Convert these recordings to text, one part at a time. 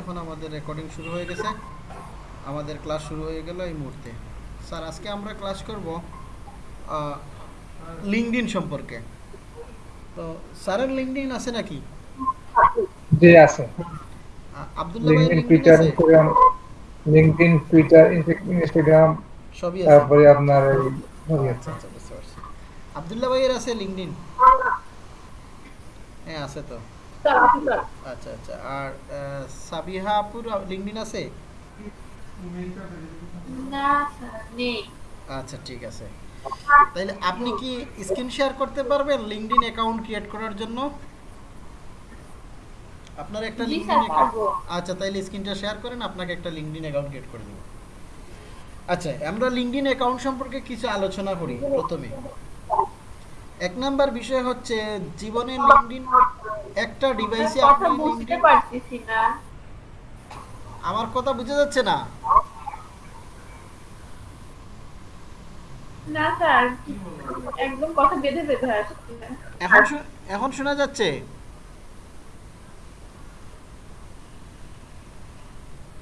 এখন আমাদের রেকর্ডিং শুরু হয়ে গেছে। আমাদের ক্লাস শুরু হয়ে গেল এই মুহূর্তে। স্যার আজকে আমরা ক্লাস করব লিঙ্কডিন সম্পর্কে। তো স্যারের লিঙ্কডিন আছে নাকি? জি আছে। Abdullah LinkedIn Twitter Instagram LinkedIn Twitter Instagram সবই আছে। তারপরে আপনার এই সবই আছে। আচ্ছা আচ্ছা আব্দুল্লাহ ভাইয়ের আছে লিঙ্কডিন হ্যাঁ আছে তো। আচ্ছা আচ্ছা আর সাবিহা আপুর লিঙ্কডিন আছে? না নেই। আচ্ছা ঠিক আছে। তাইলে আপনি কি স্ক্রিন শেয়ার করতে পারবেন অ্যাকাউন্ট ক্রিয়েট করার জন্য? আপনার একটা জি লিঙ্কডইন আচ্ছা তাইলে স্ক্রিনটা শেয়ার করেন আপনাকে একটা লিঙ্কডইন অ্যাকাউন্ট ক্রিয়েট করে দেব। আচ্ছা আমরা লিঙ্কডইন অ্যাকাউন্ট সম্পর্কে কিছু আলোচনা করি প্রথমে। এক নাম্বার বিষয় হচ্ছে জীবনে লিঙ্কডইন একটা ডিভাইসে আপনি বুঝতে পারতেছি না। আমার কথা বুঝা যাচ্ছে না? না স্যার একদম কথা বেঁধে বেঁধে আসছে। এখন এখন শোনা যাচ্ছে?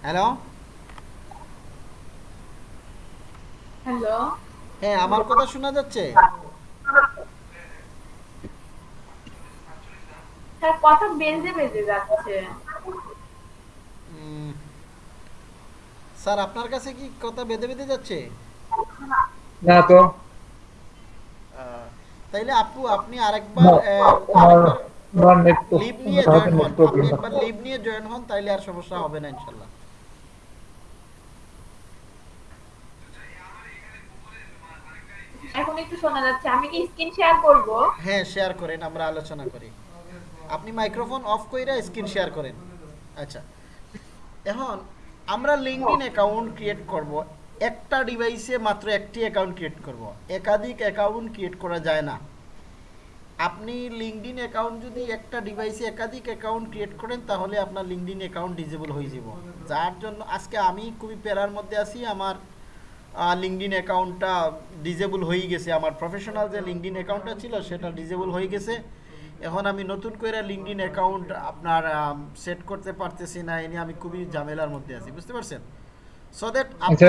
হ্যালো? হ্যালো? হ্যাঁ আমার কথা শোনা যাচ্ছে? স্যার কথা বেঁধে বেঁধে যাচ্ছে। স্যার আপনার কাছে কি কথা বেঁধে বেঁধে যাচ্ছে? না তো। তাইলে আপু আপনি আরেকবার না, আহ, আমার আরেকবার আমার নেট লিভ নিয়ে জয়েন হন। একবার লিভ নিয়ে জয়েন হন তাইলে আর সমস্যা হবে না ইনশাল্লাহ। এখন একটু শোনা যাচ্ছে আমি কি স্ক্রিন শেয়ার করব? হ্যাঁ শেয়ার করেন আমরা আলোচনা করি। আপনি মাইক্রোফোন অফ কইরা স্ক্রিন শেয়ার করেন। আচ্ছা। এখন আমরা লিঙ্কডিন অ্যাকাউন্ট ক্রিয়েট করব। একটা ডিভাইসে মাত্র একটি অ্যাকাউন্ট ক্রিয়েট করব। একাধিক অ্যাকাউন্ট ক্রিয়েট করা যায় না। আপনি লিঙ্কডিন অ্যাকাউন্ট যদি একটা ডিভাইসে একাধিক অ্যাকাউন্ট ক্রিয়েট করেন, তাহলে আপনার লিঙ্কডিন অ্যাকাউন্ট ডিজেবল হয়ে যাব। যার জন্য আজকে আমি খুবই প্যারার মধ্যে আছি। আমার লিঙ্কডিন অ্যাকাউন্টটা ডিজেবল হয়ে গেছে। আমার প্রফেশনাল যে লিঙ্কডিন অ্যাকাউন্টটা ছিল, সেটা ডিজেবল হয়ে গেছে। এখন আমি নতুন করে লিঙ্কডিন অ্যাকাউন্ট আপনার সেট করতে পারতেছি না এ নিয়ে আমি খুবই ঝামেলার মধ্যে আছি বুঝতে পারছেন? সো দ্যাট আচ্ছা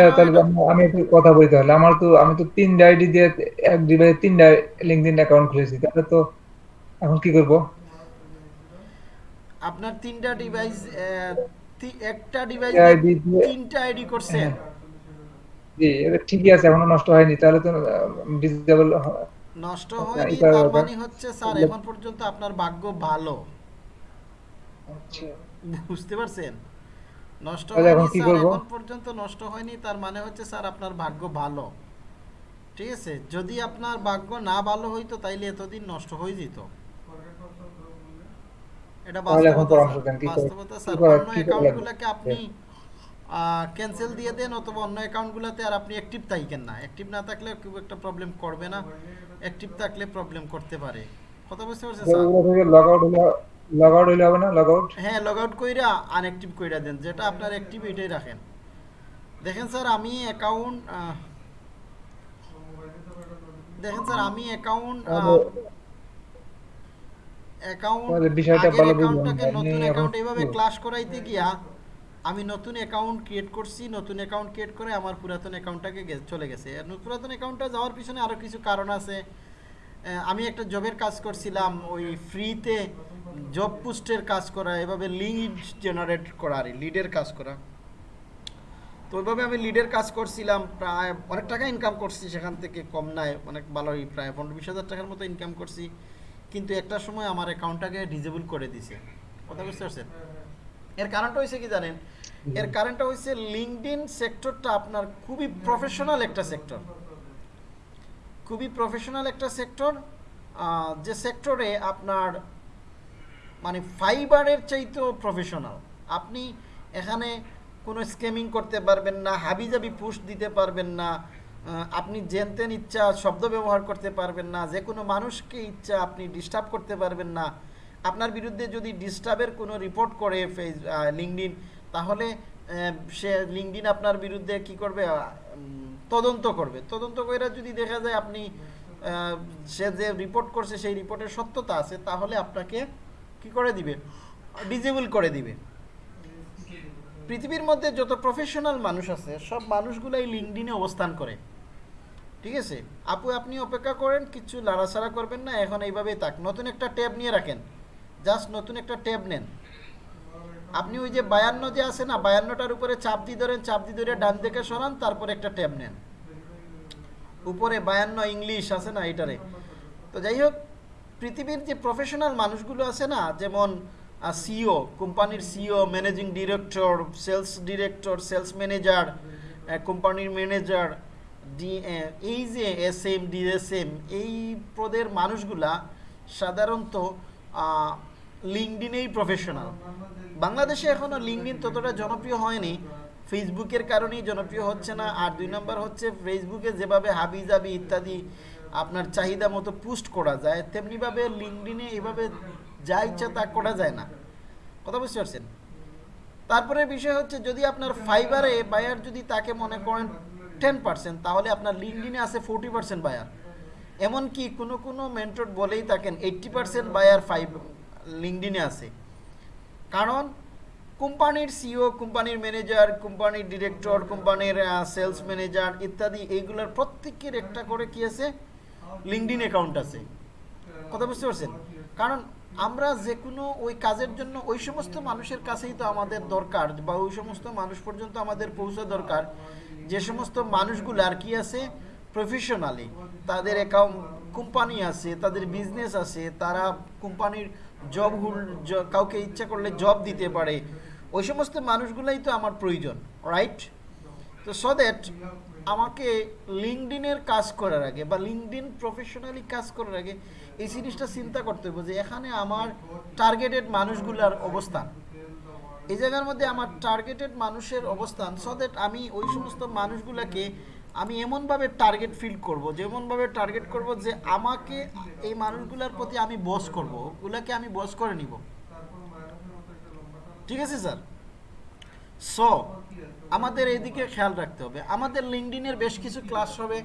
আমি- একটু কথা বলি তাহলে। আমার তো আমি তো তিনটা আইডি দিয়ে এক ডিভাইসে তিনটা লিঙ্কডইন অ্যাকাউন্ট খুলেছি তাহলে তো এখন কি করব? আপনার তিনটা ডিভাইস একটা ডিভাইস তিনটা আইডি করছেন? হ্যাঁ। জি এটা ঠিকই আছে এখনও নষ্ট হয়নি। তাহলে তো ডিসেবল নষ্ট আচ্ছা, হয়নি তার মানে হচ্ছে স্যার এখন পর্যন্ত আপনার ভাগ্য ভালো। আচ্ছা। বুঝতে পারছেন? নষ্ট হয়নি স্যার? এখন পর্যন্ত নষ্ট হয়নি তার মানে হচ্ছে স্যার আপনার ভাগ্য ভালো। ঠিক আছে? যদি আপনার ভাগ্য না ভালো হইতো তাইলে এতদিন নষ্ট হয়ে যেত। এটা বাস্তবতা স্যার। অন্য? অ্যাকাউন্টগুলোকে আপনি ক্যান্সেল দিয়ে দেন অথবা অন্য অ্যাকাউন্টগুলোতে আর আপনি অ্যাক্টিভ থাকেন না। অ্যাক্টিভ না থাকলে খুব একটা প্রবলেম করবে না। অ্যাক্টিভ থাকলে প্রবলেম করতে পারে। কথা বুঝতে পারছেন স্যার লগ আউট হলে লগ আউট হইলে হবে না লগ আউট হ্যাঁ লগ আউট কইরা আনঅ্যাক্টিভ কইরা দেন যেটা আপনার অ্যাক্টিভ এটাই রাখেন। দেখেন স্যার আমি অ্যাকাউন্ট দেখেন স্যার আমি অ্যাকাউন্ট অ্যাকাউন্ট বিষয়টা আগের ভালো বুঝলাম। অ্যাকাউন্টটাকে নতুন অ্যাকাউন্ট এইভাবে ক্লাস করাইতে গিয়া আমি নতুন অ্যাকাউন্ট ক্রিয়েট করছি, নতুন অ্যাকাউন্ট ক্রিয়েট করে আমার পুরাতন অ্যাকাউন্টটাকে চলে গেছে। পুরাতন অ্যাকাউন্টটা যাওয়ার পিছনে আরও কিছু কারণ আছে। আমি একটা জবের কাজ করছিলাম, ওই ফ্রিতে জব পোস্টের কাজ করা, এভাবে লিড জেনারেট করা, আর লিডের কাজ করা। তো ওইভাবে আমি লিডের কাজ করছিলাম, প্রায় অনেক টাকা ইনকাম করছি সেখান থেকে, কম নাই, অনেক ভালোই প্রায় পনেরো বিশ হাজার টাকার মতো ইনকাম করছি। কিন্তু একটা সময় আমার অ্যাকাউন্টটাকে ডিজেবল করে দিছে। কথা বুঝতে পারছেন? এর কারণটা হয়েছে কি জানেন? এর কারণটা হয়েছে লিঙ্কডিন সেক্টরটা আপনার খুবই প্রফেশনাল একটা সেক্টর খুবই প্রফেশনাল একটা সেক্টর যে সেক্টরে আপনার মানে ফাইবারের চাইতেও প্রফেশনাল আপনি এখানে কোনো স্ক্যামিং করতে পারবেন না হাবিজাবি পুশ দিতে পারবেন না আপনি জেনতেন ইচ্ছা শব্দ ব্যবহার করতে পারবেন না যে কোনো মানুষকে ইচ্ছা আপনি ডিস্টার্ব করতে পারবেন না। আপনার বিরুদ্ধে যদি ডিস্টার্বের কোনো রিপোর্ট করে ফেস লিঙ্কডিন তাহলে সে লিঙ্কডিন আপনার বিরুদ্ধে কি করবে? তদন্ত করবে। তদন্ত করে যদি দেখা যায় আপনি সে যে রিপোর্ট করছে, সেই রিপোর্টের সত্যতা আছে, তাহলে আপনাকে কি করে দিবে? ডিজেবল করে দিবে। পৃথিবীর মধ্যে যত প্রফেশনাল মানুষ আছে, সব মানুষগুলাই লিঙ্কডিনে অবস্থান করে। ঠিক আছে? আপু, আপনি অপেক্ষা করেন, কিছু লাড়াছাড়া করবেন না, এখন এইভাবেই থাক। নতুন একটা ট্যাব নিয়ে রাখেন। জাস্ট নতুন একটা ট্যাব নেন। আপনি ওই যে বায়ান্ন যে আছে না, বায়ান্নটার উপরে চাপ দিয়ে ধরেন চাপ দিয়ে ধরে ডান দিকে সরান, তারপর একটা ট্যাব নেন। উপরে বায়ান্ন ইংলিশ আছে না এটারে তো যাই হোক, পৃথিবীর যে প্রফেশনাল মানুষগুলো আছে না, যেমন সিও কোম্পানির CEO managing director sales director sales manager কোম্পানির ম্যানেজার ডি এই যে এস এম ডিএসএম এই পদের মানুষগুলা সাধারণত লিঙ্কডিনেই প্রফেশনাল বাংলাদেশে এখনও লিঙ্কডিন ততটা জনপ্রিয় হয়নি। ফেসবুকের কারণেই জনপ্রিয় হচ্ছে না। আর দুই নম্বর হচ্ছে ফেসবুকে যেভাবে হাবি জাবি ইত্যাদি আপনার চাহিদা মতো পোস্ট করা যায়, তেমনিভাবে লিঙ্কডিনে এভাবে যা ইচ্ছা তা করা যায় না। কথা বুঝতে পারছেন? তারপরে বিষয় হচ্ছে যদি আপনার ফাইবারে বায়ার যদি তাকে মনে করেন টেন পার্সেন্ট তাহলে আপনার লিঙ্কডিনে আছে ফোরটি পার্সেন্ট বায়ার এমনকি কোনো কোনো মেন্টর বলেই থাকেন এইট্টি পার্সেন্ট বায়ার ফাইভ লিঙ্কডিনে আছে। কারণ কোম্পানির সিও কোম্পানির ম্যানেজার কোম্পানির ডিরেক্টর কোম্পানির সেলস ম্যানেজার ইত্যাদি এইগুলোর প্রত্যেকের একটা করে কি আছে? লিঙ্কডিন অ্যাকাউন্ট আছে। কথা বুঝতে পারছেন? কারণ আমরা যে কোনো ওই কাজের জন্য ওই সমস্ত মানুষের কাছেই তো আমাদের দরকার বা ওই সমস্ত মানুষ পর্যন্ত আমাদের পৌঁছা দরকার। যে সমস্ত মানুষগুলো আর কি আছে? প্রফেশনালি তাদের অ্যাকাউন্ট কোম্পানি আছে, তাদের বিজনেস আছে, তারা কোম্পানির জব কাউকে ইচ্ছা করলে জব দিতে পারে। ওই সমস্ত মানুষগুলাই তো আমার প্রয়োজন রাইট তো সো দ্যাট আমাকে লিঙ্কডিনের কাজ করার আগে বা লিঙ্কডিন প্রফেশনালি কাজ করার আগে এই জিনিসটা চিন্তা করতে হবে যে এখানে আমার টার্গেটেড মানুষগুলার অবস্থান। এই জায়গার মধ্যে আমার টার্গেটেড মানুষের অবস্থান সো দ্যাট আমি ওই সমস্ত মানুষগুলোকে আমি এমনভাবে টার্গেট ফিল করব, যেমনভাবে টার্গেট করব যে আমাকে এই মানুষগুলোর প্রতি আমি বস করব, ওগুলাকে আমি বস করে নিব। ঠিক আছে স্যার সো আমাদের এইদিকে খেয়াল রাখতে হবে। আমাদের লিঙ্কডিনের বেশ কিছু ক্লাস হবে।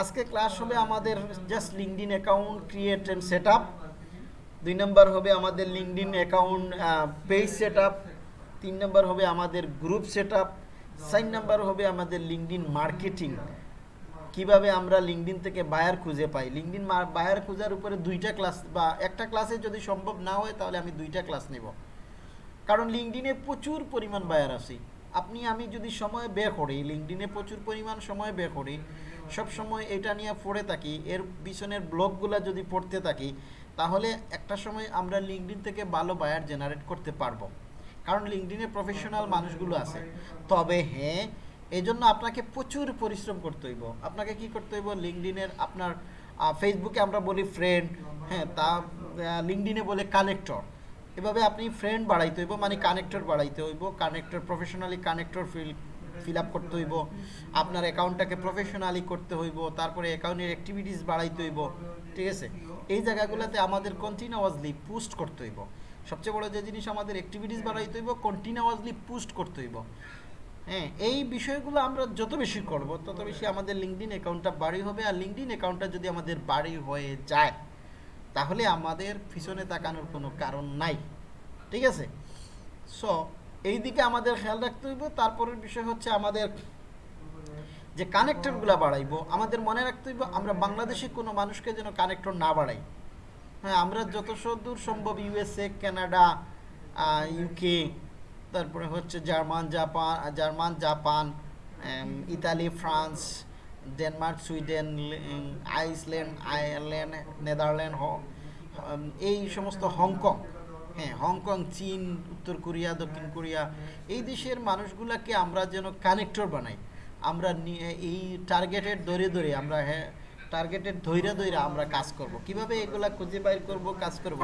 আজকে ক্লাস হবে আমাদের just LinkedIn account create and set up দুই নম্বর হবে আমাদের LinkedIn account page set up তিন নম্বর হবে আমাদের গ্রুপ সেট আপ চার নাম্বার হবে আমাদের লিঙ্কডিন মার্কেটিং। কীভাবে আমরা লিঙ্কডিন থেকে বায়ার খুঁজে পাই? লিঙ্কডিন বায়ার খোঁজার উপরে দুইটা ক্লাস বা একটা ক্লাসে যদি সম্ভব না হয়, তাহলে আমি দুইটা ক্লাস নেব। কারণ লিঙ্কডিনে প্রচুর পরিমাণ বায়ার আছে। আপনি, আমি যদি সময় ব্যয় করি লিঙ্কডিনে প্রচুর পরিমাণ সময় ব্যয় করি, সব সময় এটা নিয়ে পড়ে থাকি, এর পিছনের ব্লগগুলো যদি পড়তে থাকি, তাহলে একটা সময় আমরা লিঙ্কডিন থেকে ভালো বায়ার জেনারেট করতে পারব। কারণ লিঙ্কডিনে প্রফেশনাল মানুষগুলো আছে। তবে হ্যাঁ এই জন্য আপনাকে প্রচুর পরিশ্রম করতে হইব। আপনাকে কি করতে হইব? লিঙ্কডিনের আপনার ফেসবুকে আমরা বলি ফ্রেন্ড হ্যাঁ তা লিঙ্কডিনে বলে কানেক্টর এভাবে আপনি ফ্রেন্ড বাড়াইতে হইব মানে কানেক্টর বাড়াইতে হইব। Connector professionally connector fill fill up করতে হইব। আপনার অ্যাকাউন্টটাকে প্রফেশনালি করতে হইব। তারপরে অ্যাকাউন্টের অ্যাক্টিভিটিস বাড়াইতে হইব। ঠিক আছে? এই জায়গাগুলোতে আমাদের কন্টিনিউয়াসলি পোস্ট করতে হইব। সবচেয়ে বড় যে জিনিস আমাদের অ্যাক্টিভিটিস বাড়াইতে হইব কন্টিনিউয়াসলি পুস্ট করতে হইব। হ্যাঁ এই বিষয়গুলো আমরা যত বেশি করব, তত বেশি আমাদের লিঙ্কডিন অ্যাকাউন্টটা বাড়ি হবে। আর লিঙ্কডিন অ্যাকাউন্টটা যদি আমাদের বাড়ি হয়ে যায়, তাহলে আমাদের পিছনে তাকানোর কোনো কারণ নাই। ঠিক আছে? সো এই দিকে আমাদের খেয়াল রাখতে হইব। তারপরের বিষয় হচ্ছে আমাদের যে কানেক্টরগুলো বাড়াইবো, আমাদের মনে রাখতে হইব আমরা বাংলাদেশে কোনো মানুষকে যেন কানেক্টর না বাড়াই। হ্যাঁ আমরা যত দূর সম্ভব ইউএসএ কানাডা ইউকে তারপরে হচ্ছে German, Japan German, Japan Italy, France, Denmark, Sweden Iceland, Ireland, Netherland এই সমস্ত হংকং হ্যাঁ হংকং, চীন, উত্তর কোরিয়া, দক্ষিণ কোরিয়া, এই দেশের মানুষগুলোকে আমরা যেন কানেক্টর বানাই। আমরা এই টার্গেটের ধরে ধরে আমরা হ্যাঁ টার্গেটের ধৈর্য ধৈর্য আমরা কাজ করব। কীভাবে এগুলা খুঁজে বাইর করব কাজ করব?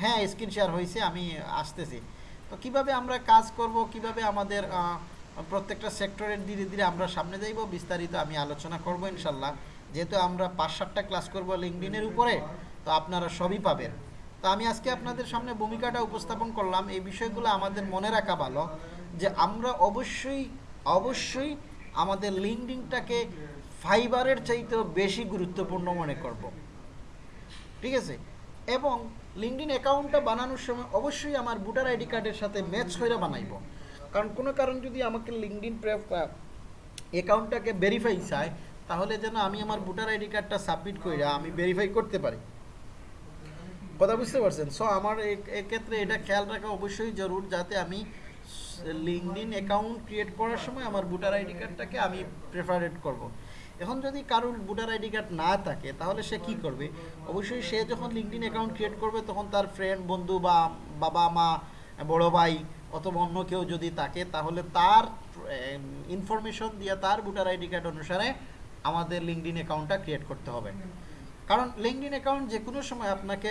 হ্যাঁ স্ক্রিন শেয়ার হয়েছে আমি আসতেছি। তো কীভাবে আমরা কাজ করব কীভাবে আমাদের প্রত্যেকটা সেক্টরের ধীরে ধীরে আমরা সামনে যাইব বিস্তারিত আমি আলোচনা করব ইনশাল্লাহ। যেহেতু আমরা পাঁচ সাতটা ক্লাস করব লিঙ্কডিনের উপরে তো আপনারা সবই পাবেন। তো আমি আজকে আপনাদের সামনে ভূমিকাটা উপস্থাপন করলাম এই বিষয়গুলো আমাদের মনে রাখা ভালো যে আমরা অবশ্যই অবশ্যই আমাদের লিঙ্কডিংটাকে ফাইবারের চাইতেও বেশি গুরুত্বপূর্ণ মনে করব। ঠিক আছে? এবং লিঙ্কডিন অ্যাকাউন্টটা বানানোর সময় অবশ্যই আমার ভোটার আইডি কার্ডের সাথে ম্যাচ করে বানাইব। কারণ কোনো কারণ যদি আমাকে লিঙ্কডিন প্রেফ অ্যাকাউন্টটাকে ভেরিফাই চায়, তাহলে যেন আমি আমার ভোটার আইডি কার্ডটা সাবমিট করে আমি ভেরিফাই করতে পারি। কথা বুঝতে পারছেন? সো আমার এক্ষেত্রে এটা খেয়াল রাখা অবশ্যই জরুর যাতে আমি লিঙ্কডিন অ্যাকাউন্ট ক্রিয়েট করার সময় আমার ভোটার আইডি কার্ডটাকে আমি প্রেফারেট করব। এখন যদি কারোর ভোটার আইডি কার্ড না থাকে, তাহলে সে কি করবে? অবশ্যই সে যখন লিঙ্কডিন অ্যাকাউন্ট ক্রিয়েট করবে, তখন তার ফ্রেন্ড বন্ধু বা বাবা, মা, বড় ভাই অথবা অন্য কেউ যদি থাকে, তাহলে তার ইনফরমেশন দিয়ে তার ভোটার আইডি কার্ড অনুসারে আমাদের লিঙ্কডিন অ্যাকাউন্টটা ক্রিয়েট করতে হবে। কারণ লিঙ্কডিন অ্যাকাউন্ট যে কোনো সময় আপনাকে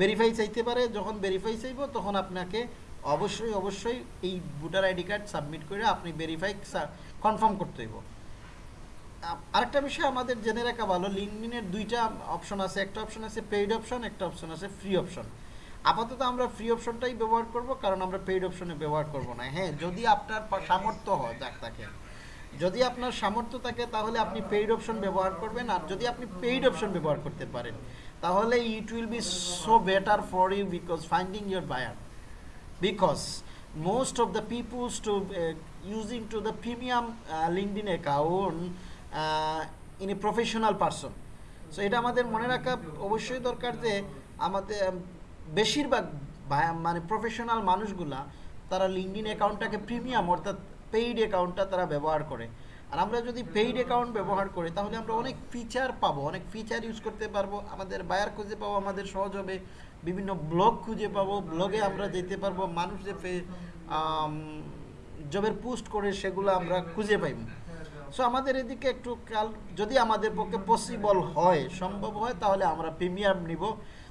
ভেরিফাই চাইতে পারে। যখন ভেরিফাই চাইব, তখন আপনাকে অবশ্যই অবশ্যই এই ভোটার আইডি কার্ড সাবমিট করে আপনি ভেরিফাই কনফার্ম করতে হইব। আরেকটা বিষয় আমাদের জেনে রাখা ভালো লিঙ্কডিনের দুইটা অপশন আছে একটা অপশন আছে পেইড অপশন একটা অপশন আছে ফ্রি অপশন আপাতত আমরা ফ্রি অপশনটাই ব্যবহার করব কারণ আমরা পেইড অপশনে ব্যবহার করব না। হ্যাঁ যদি আপনার সামর্থ্য হয় যাক তাকে যদি আপনার সামর্থ্য থাকে তাহলে আপনি পেইড অপশন ব্যবহার করবেন আর যদি আপনি পেইড অপশন ব্যবহার করতে পারেন তাহলে it will be so better for you because finding your buyer because most of the peoples to uh, using to the premium uh, a professional person. So, এটা আমাদের মনে রাখা অবশ্যই দরকার যে আমাদের বেশিরভাগ মানে প্রফেশনাল মানুষগুলা, তারা লিঙ্কডিন অ্যাকাউন্টটাকে প্রিমিয়াম অর্থাৎ পেইড অ্যাকাউন্টটা তারা ব্যবহার করে। আর আমরা যদি পেইড অ্যাকাউন্ট ব্যবহার করি, তাহলে আমরা অনেক ফিচার পাবো, অনেক ফিচার ইউজ করতে পারব, আমাদের বায়ার খুঁজে পাবো, আমাদের সহজ হবে, বিভিন্ন ব্লগ খুঁজে পাবো ব্লগে আমরা যেতে পারব, মানুষ যে জবের পোস্ট করে, সেগুলো আমরা খুঁজে পাইব। সো আমাদের এদিকে একটু কাল যদি আমাদের পক্ষে পসিবল হয়, সম্ভব হয়, তাহলে আমরা প্রিমিয়াম নিব।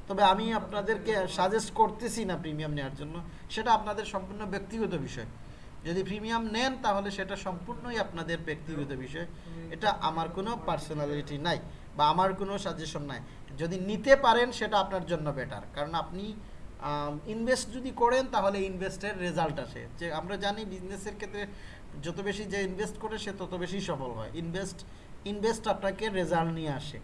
তবে আমি আপনাদেরকে সাজেস্ট করতেছি না প্রিমিয়াম নেওয়ার জন্য। সেটা আপনাদের সম্পূর্ণ ব্যক্তিগত বিষয়। যদি প্রিমিয়াম নেন, তাহলে সেটা সম্পূর্ণই আপনাদের ব্যক্তিগত বিষয়। এটা আমার কোনো পার্সোনালিটি নাই, বা আমার কোনো সাজেশন নাই। যদি নিতে পারেন, সেটা আপনার জন্য বেটার কারণ আপনি ইনভেস্ট যদি করেন, তাহলে ইনভেস্টের রেজাল্ট আসে। যে আমরা জানি বিজনেসের ক্ষেত্রে যত বেশি যে ইনভেস্ট করে সে তত বেশি সফল হয়। ইনভেস্ট ইনভেস্ট আপনাকে রেজাল্ট নিয়ে আসে।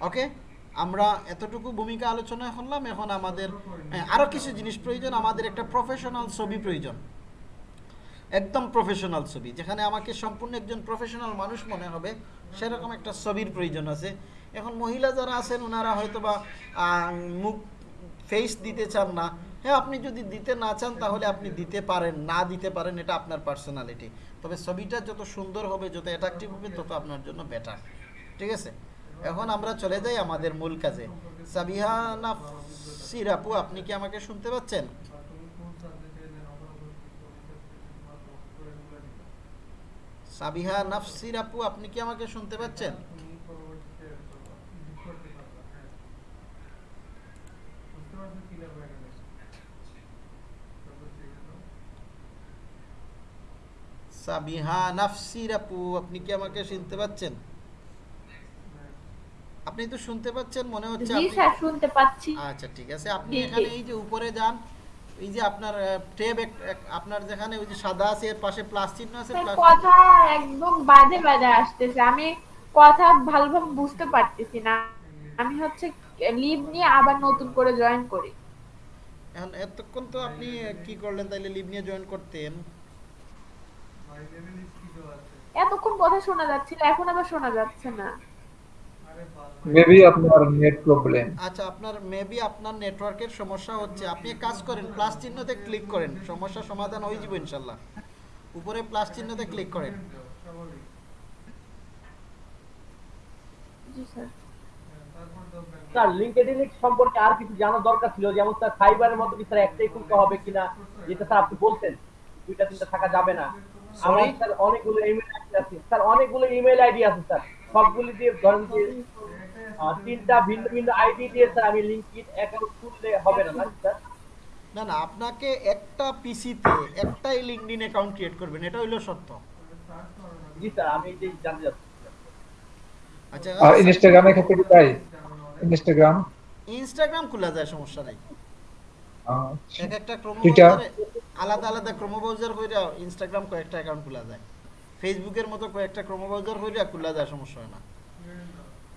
ওকে আমরা এতটুকু ভূমিকা আলোচনা করলাম। এখন আমাদের হ্যাঁ, আরও কিছু জিনিস প্রয়োজন। আমাদের একটা প্রফেশনাল ছবি প্রয়োজন। একদম প্রফেশনাল ছবি। যেখানে আমাকে সম্পূর্ণ একজন প্রফেশনাল মানুষ মনে হবে। সেরকম একটা ছবির প্রয়োজন আছে। এখন মহিলা যারা আছেন ওনারা হয়তো বা মুখ ফেস দিতে চান না। হ্যাঁ আপনি যদি দিতে না চান, তাহলে আপনি দিতে পারেন, না দিতে পারেন, এটা আপনার পার্সোনালিটি তবে ছবিটা যত সুন্দর হবে, যত অ্যাট্রাকটিভ হবে, তত আপনার জন্য বেটার ঠিক আছে? এখন আমরা চলে যাই আমাদের মূল কাজে। সাবিহা নাফসির আপু আপনি কি আমাকে শুনতে পাচ্ছেন? সাবিহা নাফসির আপু আপনি কি আমাকে শুনতে পাচ্ছেন? সাবিহা নাফসির আপু আপনি কি আমাকে শুনতে পাচ্ছেন? আপনি তো শুনতে পাচ্ছেন মনে হচ্ছে জি স্যার শুনতে পাচ্ছি। আচ্ছা ঠিক আছে। আপনি। এখানে এই যে উপরে যান এই যে আপনার ট্যাব আপনার যেখানে ওই যে সাদা আছে এর পাশে প্লাস চিহ্ন আছে কথা একদম বাজে বাজে আসতেছে। আমি কথা ভালোভাবে বুঝতে পারতেছি না। আমি হচ্ছে লিভ নিয়ে আবার নতুন করে জয়েন করি। এখন এতক্ষণ তো আপনি কি করলেন তাইলে? লিভ নিয়ে জয়েন করতেন। এতক্ষণ কথা শোনা যাচ্ছিল এখন আবার শোনা যাচ্ছে না। মেবি আপনার নেট প্রবলেম আচ্ছা আপনার মেবি আপনার নেটওয়ার্কের সমস্যা হচ্ছে। আপনি এক কাজ করেন প্লাস চিহ্নতে ক্লিক করেন। সমস্যা সমাধান হয়ে যাবে ইনশাল্লাহ। উপরে প্লাস চিহ্নতে ক্লিক করেন। জি স্যার। স্যার লিঙ্কডইন সম্পর্কে আর কিছু জানার দরকার ছিল? যেমন স্যার ফাইবারের মতো কি স্যার একটাই খুলতে হবে কিনা? যেটা স্যার আপনি বলতেন দুইটা তিনটা থাকা যাবে না। আমার স্যার অনেকগুলো ইমেল আইডি আছে। স্যার অনেকগুলো ইমেল আইডি আছে স্যার। সবগুলি দিয়ে ধরেন যে তিনটা ভিন্ন ভিন্ন আইডি দিয়ে স্যার আমি লিঙ্কড অ্যাকাউন্ট খুললে হবে না না স্যার? না না আপনাকে একটা পিসিতে একটাই অ্যাকাউন্ট ক্রিয়েট করবেন এটা হইল সত্য। জি স্যার আমি জানতে চাচ্ছি। আচ্ছা ইনস্টাগ্রামের ক্ষেত্রে কি তাই? ইনস্টাগ্রাম ইনস্টাগ্রাম খোলা যায় সমস্যা নাই। আচ্ছা। এক একটা ক্রোমো আলাদা আলাদা ক্রোমো ব্রাউজার কইরা ইনস্টাগ্রাম কয়েকটা অ্যাকাউন্ট খোলা যায়। ফেসবুকের মতো কয়েকটা ক্রোমো ব্রাউজার কইরা খোলা যায় সমস্যা হয় না।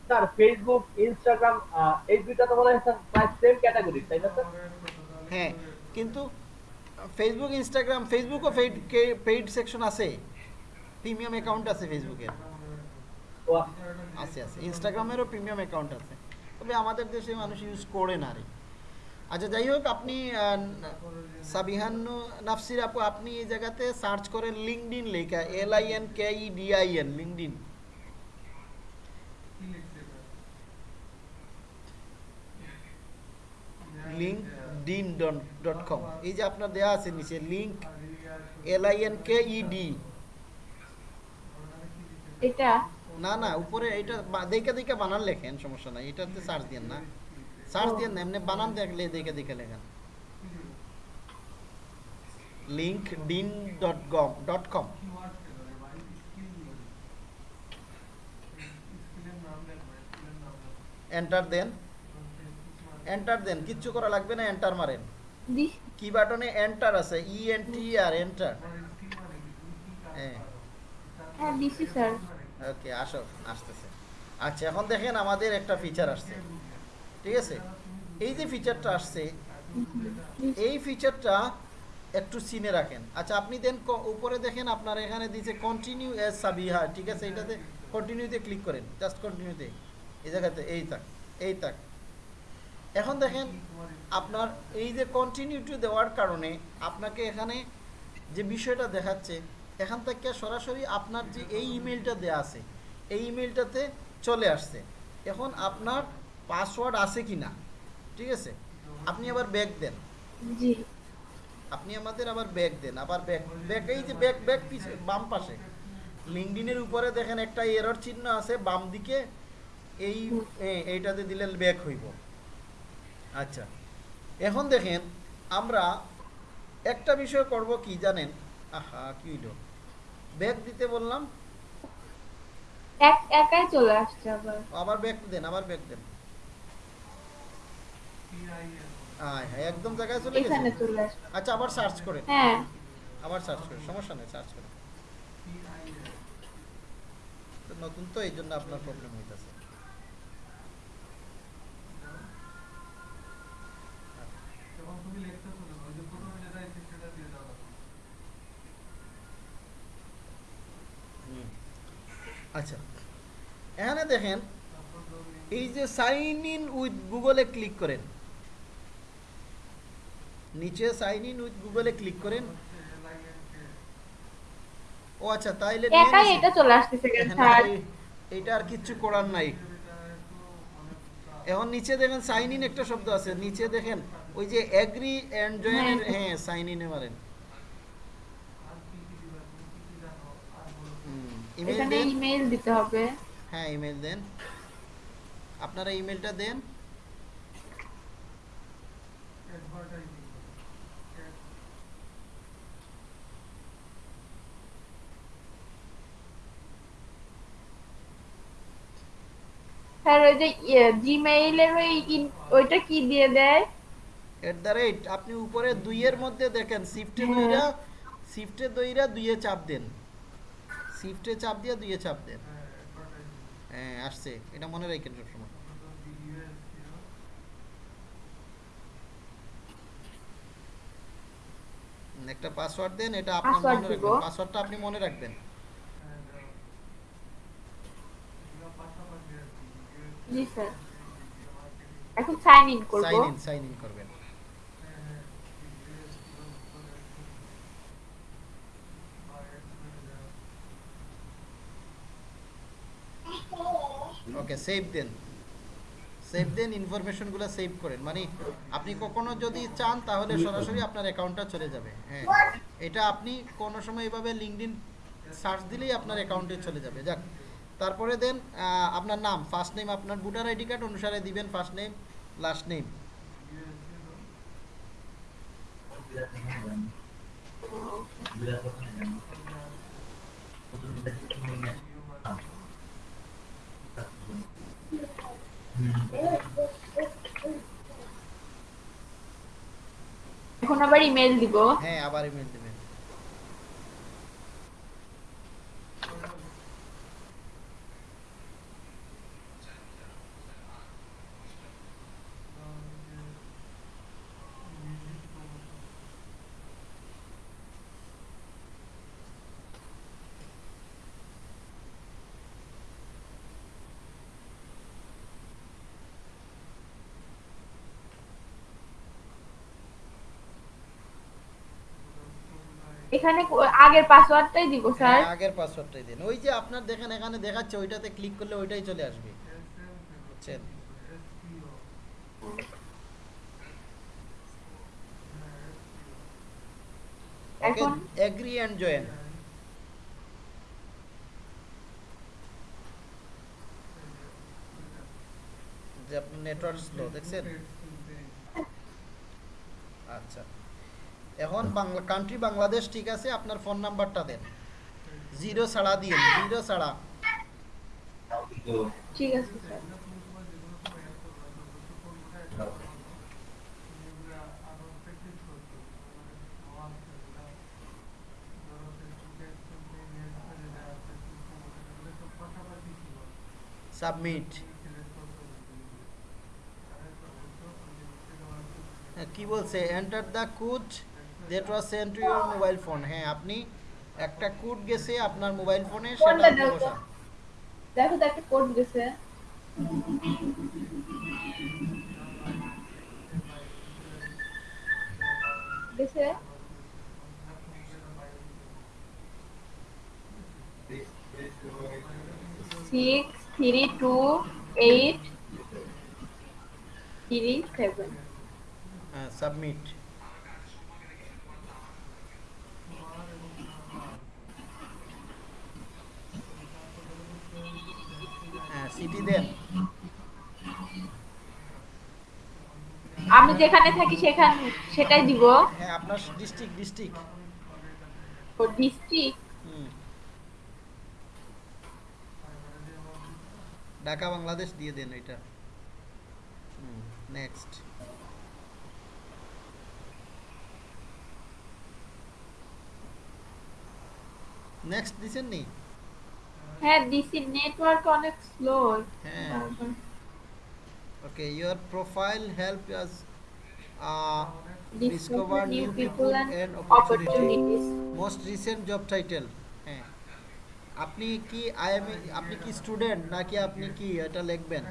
স্যার ফেসবুক ইনস্টাগ্রাম এই দুইটা তো মনে হয় প্রায় সেম ক্যাটাগরি তাই না স্যার? হ্যাঁ কিন্তু ফেসবুক ইনস্টাগ্রাম ফেসবুকও পেইড পেইড সেকশন আছে। প্রিমিয়াম অ্যাকাউন্ট আছে ফেসবুকের আছে আছে। ইনস্টাগ্রামেরও প্রিমিয়াম অ্যাকাউন্ট আছে। তবে আমাদের দেশে মানুষ ইউজ করে না রে। আচ্ছা যাই হোক আপনি আহ, সাবিহান নাফসির আপু আপনি এই জায়গাতে সার্চ করেন লিঙ্কডিন লেখা L I N K E D I N LinkedIn LinkedIn dot com এই যে আপনার দেয়া আছে নিচে link L I N K E D এটা? না না উপরে এটা দেখে দেখে বানান লেখেন সমস্যা নাই এটাতে সার্চ দেন না। সার্চ না এমনি বানান দেখলে দেখে দেখে লেখেন LinkedIn dot com dot com enter দেন। এন্টার দেন কিচ্ছু করা লাগবে না এন্টার মারেন। কি বাটনে এন্টার আছে? ই এন টি আর এন্টার হ্যাঁ। হ্যাঁ দিছি স্যার ওকে আসো আসতেছে। আচ্ছা এখন দেখেন আমাদের একটা ফিচার আসছে। ঠিক আছে? এই যে ফিচারটা আসছে, এই ফিচারটা একটু সিনে রাখেন। আচ্ছা আপনি দেন উপরে দেখেন আপনার এখানে দিয়েছে কন্টিনিউ এস সাবিহা, ঠিক আছে? এটাতে কন্টিনিউতে ক্লিক করেন জাস্ট কন্টিনিউতে এই জায়গাতে, এই তাক এই তাক এখন দেখেন, আপনার এই যে কন্টিনিউটি দেওয়ার কারণে আপনাকে এখানে যে বিষয়টা দেখাচ্ছে, এখান থেকে সরাসরি আপনার যে এই ইমেলটা দেয়া আছে, এই ইমেলটাতে চলে আসছে। এখন আপনার পাসওয়ার্ড আছে কি না ঠিক আছে? আপনি আবার ব্যাক দেন। আপনি আমাদের আবার ব্যাক দেন আবার ব্যাক ব্যাক এই যে ব্যাক ব্যাক পিছে বাম পাশে। লিঙ্কডিনের উপরে দেখেন একটা এরর চিহ্ন আছে বাম দিকে এই এইটাতে দিলে ব্যাক হইব। আচ্ছা। এখন দেখেন আমরা একটা বিষয় করব কি জানেন? আহা কি হইল? ব্যাক দিতে বললাম। এক একাই চলে আসছে আবার। আবার ব্যাক দেন আবার ব্যাক দেন। হ্যাঁ একদম জায়গায় চলে গেছে? আচ্ছা আবার সার্চ করেন হ্যাঁ। আবার সার্চ সমস্যা নেই সার্চ নতুন তো এই জন্য আপনার প্রবলেম হইতেছে। আচ্ছা। এখানে দেখেন এই যে সাইন ইন উইথ গুগলে ক্লিক করেন নিচে সাইন ইন উইথ গুগলে ক্লিক করেন। ও আচ্ছা তাইলে একাই এটা চলে এখানে স্যার। এইটা আর কিচ্ছু করার নাই। এখন নিচে দেখেন সাইন ইন একটা শব্দ আছে। নিচে দেখেন ওই যে এগ্রি এন্ড জয়েন এর হ্যাঁ। সাইন ইনে মারেন। ইমেল এখানে ইমেল দিতে হবে। হ্যাঁ ইমেল দেন। আপনারা ইমেলটা দেন। স্যার ওই যে জিমেইলের ওই ওইটা কি দিয়ে দেয়? এট দ্য রেট আপনি উপরে দুইয়ের মধ্যে দেখেন শিফটে হ্যাঁ। দইরা শিফটে দইরা দুইয়ে চাপ দেন। শিফটে চাপ দিয়ে দুইয়ে চাপ দেন। হ্যাঁ আসছে। এটা মনে রাখেন সবসময়। একটা পাসওয়ার্ড দেন এটা আপনার মনে রাখবেন। পাসওয়ার্ডটা আপনি মনে রাখবেন। ওকে সেভ দেন সেভ দেন ইনফরমেশনগুলো সেভ করেন। মানে আপনি কখনো যদি চান, তাহলে সরাসরি আপনার অ্যাকাউন্টটা চলে যাবে। হ্যাঁ। এটা আপনি কোনো সময় এভাবে লিঙ্কডিন সার্চ দিলেই আপনার অ্যাকাউন্টে চলে যাবে। যাক। তারপরে দেন আপনার নাম ফার্স্ট নেম আপনার ভোটার আইডি কার্ড অনুসারে দিবেন ফার্স্ট নেম লাস্ট নেম এখন আবার ইমেল দিব। হ্যাঁ আবার ইমেল দেবেন এখানে আগের পাসওয়ার্ডটাই দিব স্যার হ্যাঁ, আগের পাসওয়ার্ডটাই দিন। ওই যে আপনার দেখেন এখানে দেখাচ্ছে ওইটাতে ক্লিক করলে ওইটাই চলে আসবে। বুঝছেন? ওকে এখন এগ্রি এন্ড জয়েন যে আপনার নেটওয়ার্ক স্লো দেখছেন? আচ্ছা। এখন বাংলা কান্ট্রি বাংলাদেশ ঠিক আছে আপনার ফোন নাম্বারটা দেন। জিরো ছাড়া দিয়ে জিরো ছাড়া। ঠিক আছে সাবমিট কি বলছে? Enter the code that was send to your mobile phone হ্যাঁ আপনি একটা কোড গেছে আপনার মোবাইল ফোনে সেটা কোনটা আপনি দাও তো? বসান। দেখো তো একটা কোড গেছে। গেছে? Six three two eight three seven হ্যাঁ সাবমিট সিটি দেন। আমি যেখানে থাকি সেখান সেটাই দিব। হ্যাঁ আপনার ডিস্ট্রিক্ট ডিস্ট্রিক্ট। ও ডিস্ট্রিক্ট? ঢাকা বাংলাদেশ দিয়ে দেন এটা নেক্সট নেক্সট দিছেন নি? হ্যাঁ দিছি নেটওয়ার্ক অনেক স্লো হ্যাঁ। Okay your profile help us discover new people and opportunities. Most recent job title হ্যাঁ। আপনি কি আইএমএ আপনি কি স্টুডেন্ট নাকি আপনি কি এটা লিখবেন?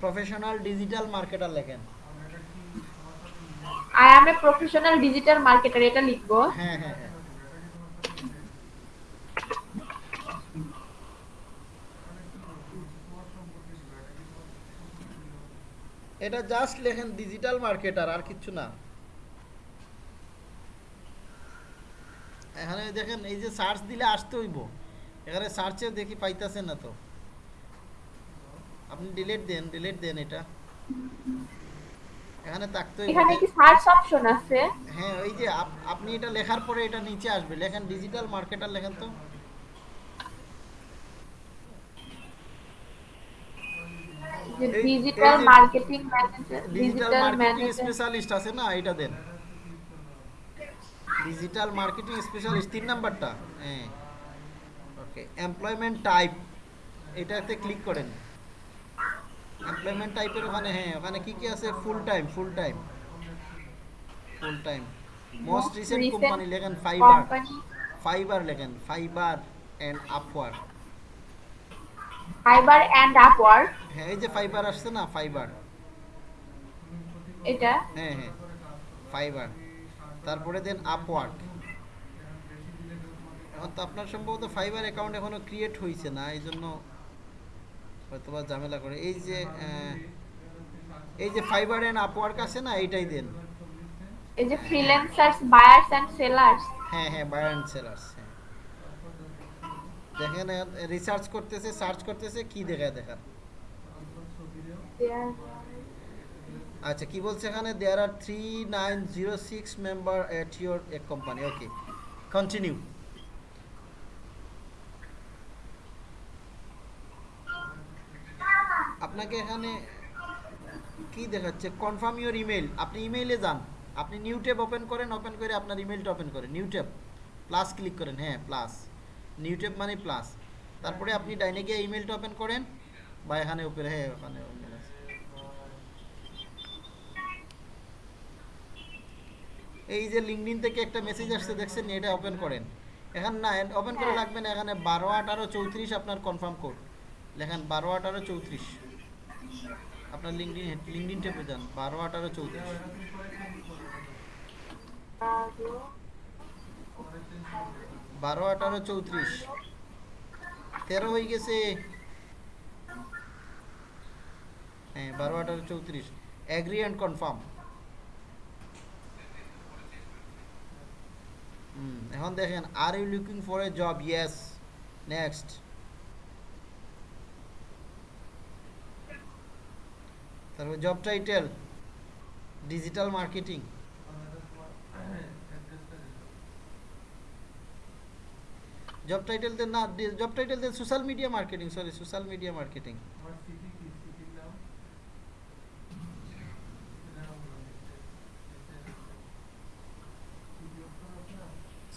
প্রফেশনাল ডিজিটাল মার্কেটার লেখেন। I am a professional digital marketer এটা লিখব। হ্যাঁ হ্যাঁ হ্যাঁ। এটা জাস্ট লেখেন ডিজিটাল মার্কেটার আর কিচ্ছু না। এখানে দেখেন এই যে সার্চ দিলে আসতে হইব। এখানে সার্চেও দেখি পাইতাছেন না তো। আপনি ডিলিট দেন ডিলিট দেন এটা। এখানে থাকতে এখানে কি সার্চ অপশন আছে? হ্যাঁ ওই যে আপনি এটা লেখার পরে এটা নিচে আসবে। লেখেন ডিজিটাল মার্কেটার লেখেন তো যে এই- digital marketing manager digital marketing specialist আছে না এটা দেন। ডিজিটাল মার্কেটিং স্পেশালিস্ট তিন নাম্বারটা। হ্যাঁ। ওকে এমপ্লয়মেন্ট টাইপ এটাতে ক্লিক করেন। এমপ্লয়মেন্ট টাইপের ওখানে হ্যাঁ ওখানে কি কি আছে? Full time full time full time most recent company লেখেন ফাইবার ফাইবার লেখেন Fiverr and Upwork Fiverr and Upwork হ্যাঁ এই যে ফাইবার আসছে না ফাইবার এটা? হ্যাঁ হ্যাঁ ফাইবার তারপরে দেন আপওয়ার্ক এখন তো আপনার সম্ভবত ফাইবার অ্যাকাউন্ট এখনও ক্রিয়েট হয়েছে না এই জন্য হয়তো বা ঝামেলা করে। এই যে এই যে ফাইবার এন্ড আপওয়ার্ক আছে না এইটাই দেন। এই যে ফ্রিল্যান্সার্স বায়ার্স এন্ড সেলার্স হ্যাঁ হ্যাঁ বায়ার অ্যান্ড সেলার্স দেখেন রিসার্চ করতেছে সার্চ করতেছে কি দেখায় দেখার? আচ্ছা কি বলছে এখানে? There are three nine zero six member at your a company okay continue আপনাকে এখানে কি দেখাচ্ছে? কনফার্ম ইউর ইমেল আপনি ইমেইলে যান। আপনি নিউ ট্যাব ওপেন করেন ওপেন করে আপনার ইমেলটা ওপেন করেন। নিউ ট্যাব প্লাস ক্লিক করেন। হ্যাঁ প্লাস নিউ ট্যাব মানে প্লাস তারপরে আপনি ডাইনে গিয়ে ইমেলটা ওপেন করেন, বা এখানে ওপেন হ্যাঁ ওখানে। এই যে লিঙ্কডিন থেকে একটা মেসেজ আসছে, দেখছেন, এটা ওপেন করেন। এখানে না ওপেন করে রাখবেন, এখানে বারো, আঠারো, চৌত্রিশ আপনার কনফার্ম কোড লেখেন বারো, আঠারো, চৌত্রিশ। আপনার লিঙ্কডিন লিঙ্কডিন টেপে যান বারো, আঠারো, চৌত্রিশ। বারো, আঠারো, চৌত্রিশ। তেরো হয়ে গেছে। হ্যাঁ বারো, আঠারো, চৌত্রিশ। অ্যাগ্রি অ্যান্ড কনফার্ম এখন দেখেন are you looking for a job yes next তারপর job title digital marketing job title দেন না জব টাইটেল দেন social media marketing sorry social media marketing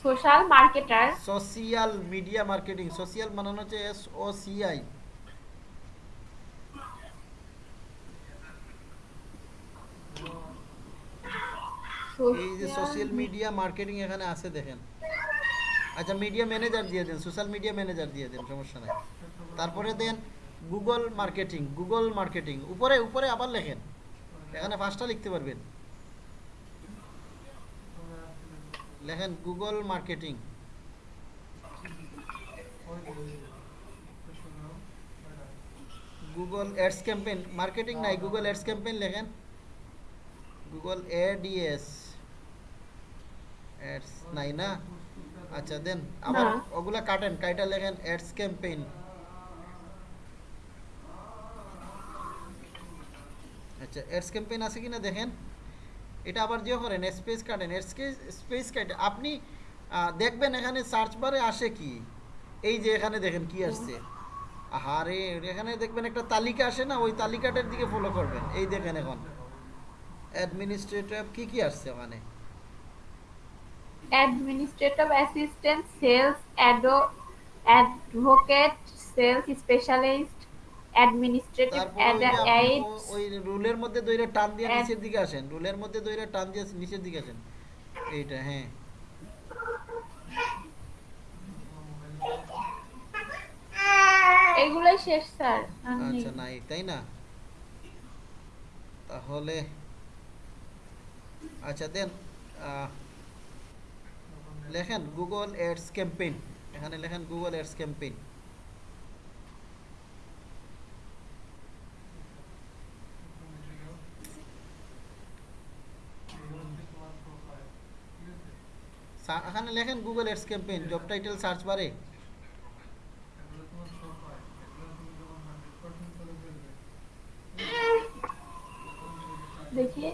social marketer social media marketing social বানানো হচ্ছে S O C I এই যে social media marketing এখানে আছে দেখেন। আচ্ছা মিডিয়া ম্যানেজার দিয়ে দেন সোশ্যাল মিডিয়া ম্যানেজার দিয়ে দেন, সমস্যা নাই। তারপরে দেন গুগল মার্কেটিং গুগল মার্কেটিং উপরে উপরে আবার লেখেন। এখানে পাঁচটা লিখতে পারবেন। লেখেন Google marketing Google ads campaign marketing নাই গুগল অ্যাডস ক্যাম্পেইন লেখেন। গুগল এডিএস অ্যাডস নাই না? আচ্ছা দেন আবার ওগুলা কাটেন কাইটা লেখেন অ্যাডস ক্যাম্পেইন আচ্ছা অ্যাডস ক্যাম্পেইন আছে কিনা দেখেন। এটা আবার যে করেন স্পেস কাটেন স্পেস কাটে। আপনি দেখবেন এখানে সার্চ বারে আসে কি? এই যে এখানে দেখেন কি আসছে। আহারে এখানে দেখবেন একটা তালিকা আসে না? ওই তালিকাটার দিকে ফলো করবেন। এই দেখেন এখন। অ্যাডমিনিস্ট্রেটিভ কি কি আসছে ওখানে? Administrative assistant sales ado advocate sales specialist administrative aid ওই রুলের মধ্যে দইরে টান দিয়ে নিচের দিকে আসেন। রুলের মধ্যে দইরে টান দিয়ে নিচের দিকে আসেন। এইটা হ্যাঁ। এগুলোই শেষ স্যার। আচ্ছা নাই তাই না? তাহলে আচ্ছা দেন আহ, লেখেন গুগল এডস ক্যাম্পেইন এখানে লেখেন গুগল এডস ক্যাম্পেইন এখানে লেখেন Google ads campaign job title search বারে দেখি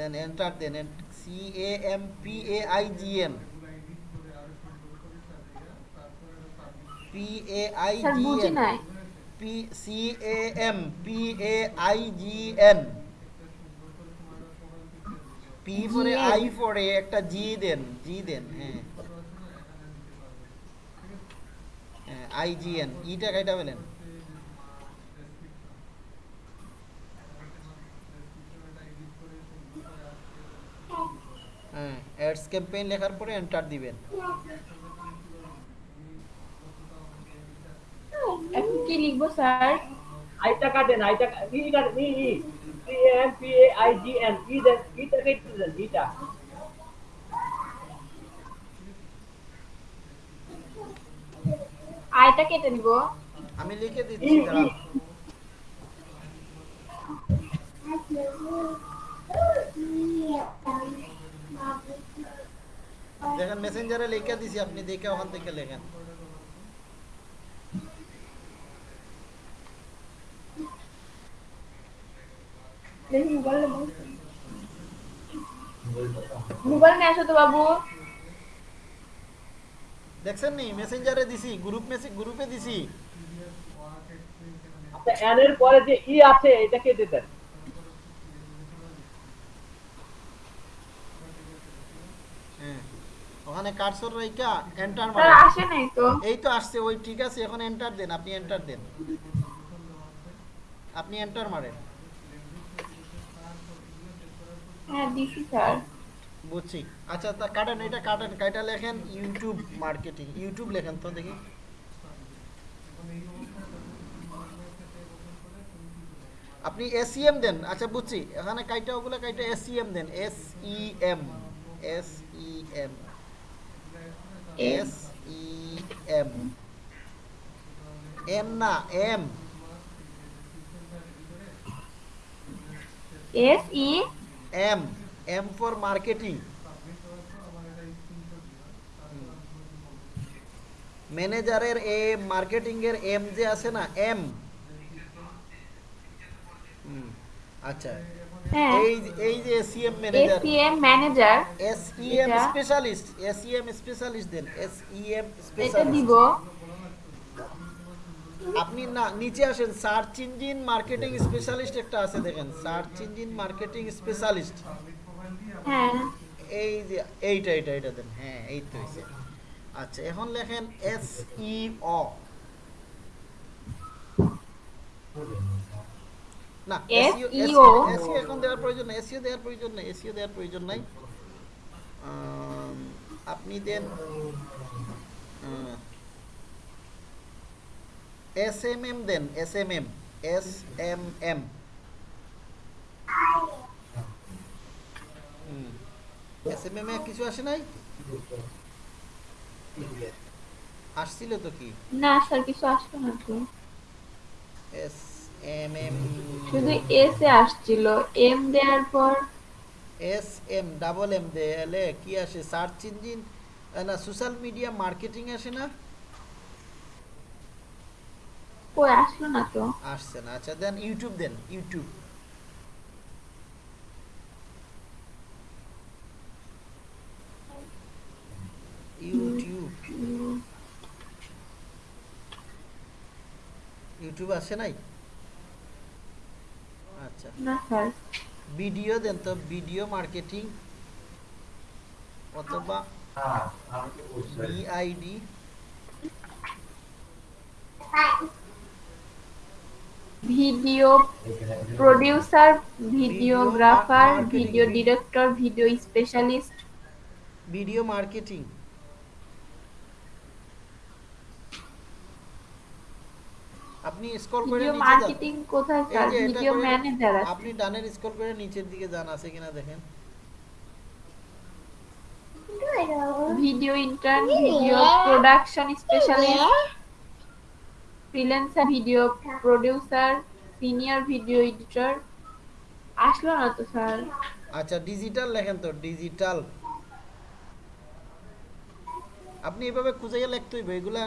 দেন enter then C A M P A I G N P A I P C A M P A I G N P GN I ফরে একটা জি দেন জি দেন হ্যাঁ। I G N ইটা কাইটা বলেন। হ্যাঁ ads campaign লেখার পরে এন্টার দিবেন। এখন কি লিখব স্যার? আইটা কাটেন আইটা ই কাটেন E E C M P A I G N E কেটে দেন ইটা আয়টা কেটে নিব। আমি লিখে দিচ্ছি দাঁড়াও। দেখেন মেসেঞ্জারে লিখে দিছি আপনি দেখে ওখান থেকে লেখেন দেখি মোবাইল মোবাইল নিয়ে আসো তো বাবু দেখছেন নি মেসেঞ্জারে দিছি গ্রুপ মেসেজ গ্রুপে দিছি আচ্ছা এন এর পরে যে ই আছে এটা কেটে দেন হ্যাঁ ওখানে কার্সর রাইকা এন্টার স্যার মারেন আসে নাই তো। এই তো আসছে ওই ঠিক আছে এখন এন্টার দেন আপনি এন্টার দেন। আপনি এন্টার মারেন। হ্যাঁ দিছি স্যার। বুঝছি। আচ্ছা তা কাটেন এটা কাটেন কাইটা লেখেন ইউটিউব মার্কেটিং ইউটিউব লেখেন তো দেখি। আপনি এসইএম দেন আচ্ছা বুঝছি। এখানে কাইটা ওগুলো কাইটা এসইএম দেন S E M S E M M না M S E M M for marketing ম্যানেজারের এ মার্কেটিং এর এম যে আছে না এম আচ্ছা। এই এই যে SEM manager ACM manager SEM specialist SEM specialist দেন এসইএম এটা দিব। আপনি না নিচে আসেন সার্চ ইঞ্জিন মার্কেটিং স্পেশালিস্ট একটা আছে দেখেন সার্চ ইঞ্জিন মার্কেটিং স্পেশালিস্ট হ্যাঁ। এই যে এইটা এইটা এইটা দেন হ্যাঁ এই তো আচ্ছা এখন লেখেন এস ই অ না এসইও এখন দেওয়ার প্রয়োজন নাই এসইও দেওয়ার প্রয়োজন নাই এসইও দেওয়ার প্রয়োজন নাই। আপনি দেন এস এম এম দেন S M M S M M S M M এ কিছু আসে নাই? আসছিল তো কি? না স্যার কিছু আসবে না তো এস এম এম শুধু এস এ আসছিল। এম দেওয়ার পর? এস এম ডাবল এম কি আসে? সার্চ ইঞ্জিন না সোশ্যাল মিডিয়া মার্কেটিং আসে না? কই আসলো না তো। আসছে না। আচ্ছা দেন ইউটিউব দেন ইউটিউব ইউটিউব ইউটিউব আসে নাই? আচ্ছা। না ভিডিও দেন তো ভিডিও মার্কেটিং অথবা BID video producer videographer video director video specialist. Video marketing. আপনি স্ক্রল করে ভিডিও নিচে যান। মার্কেটিং কোথায় স্যার ভিডিও ম্যানেজার আছে। আপনি ডানের স্ক্রল করে নিচের দিকে যান আছে কিনা দেখেন। Video intern video production specialist freelancer video producer senior video editor আসলো না তো স্যার আচ্ছা ডিজিটাল লেখেন তো ডিজিটাল আপনি এভাবে খুঁজাইয়া লিখতে হইবে। এগুলা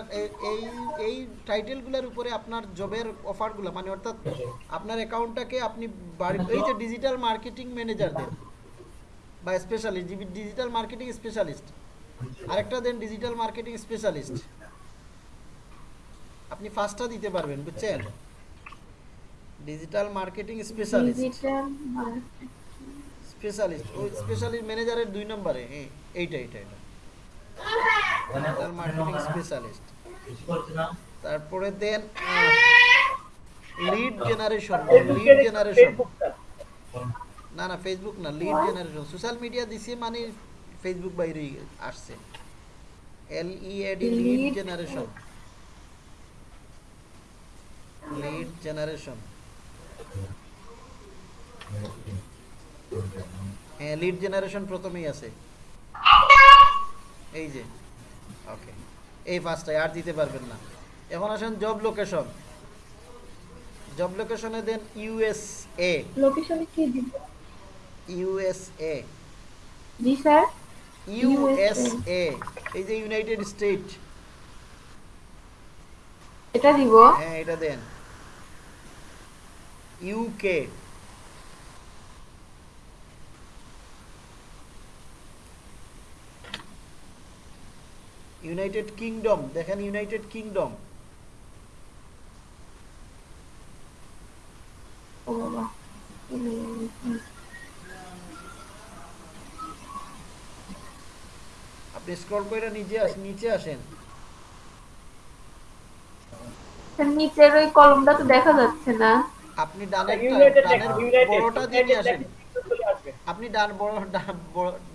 এই এই টাইটেলগুলোর উপরে আপনার জবের অফারগুলো মানে অর্থাৎ আপনার অ্যাকাউন্টটাকে আপনি এই যে ডিজিটাল মার্কেটিং ম্যানেজার দেন বা স্পেশালিস্ট ডিজিটাল মার্কেটিং স্পেশালিস্ট আরেকটা দেন ডিজিটাল মার্কেটিং স্পেশালিস্ট আপনি ফার্স্টটা দিতে পারবেন বুঝছেন? ডিজিটাল মার্কেটিং স্পেশালিস্ট স্পেশালিস্ট ওই স্পেশালিস্ট ম্যানেজারের দুই নম্বরে হ্যাঁ এইটা এইটা এটা মার্কেটিং স্পেশালিস্ট তারপরে দেন লিড জেনারেশন লিড জেনারেশন না না ফেসবুক না লিড জেনারেশন সোশ্যাল মিডিয়া দিছে মানে ফেসবুক বাইরে আসছে। L E A D lead generation lead generation হ্যাঁ লিড জেনারেশন প্রথমেই আছে। এই যে ওকে এই ফার্স্টটাই আর দিতে পারবেন না। এখন আসেন জব লোকেশন জব লোকেশনে দেন ইউএসএ লোকেশনে কি দিব? ইউএসএ জি স্যার। ইউএসএ এই যে ইউনাইটেড স্টেট এটা দিব। হ্যাঁ এটা দেন। ইউকে ইউনাইটেড কিংডম দেখেন ইউনাইটেড কিংডম আপনি স্ক্রল করে নিচে আসেন নিচে আসেন। নিচের ওই কলমটা তো দেখা যাচ্ছে না। আপনি ডানের ইউনাইটেড ডানের ইউনাইটেড বড়টা দিয়ে আসেন। আপনি ডান বড়,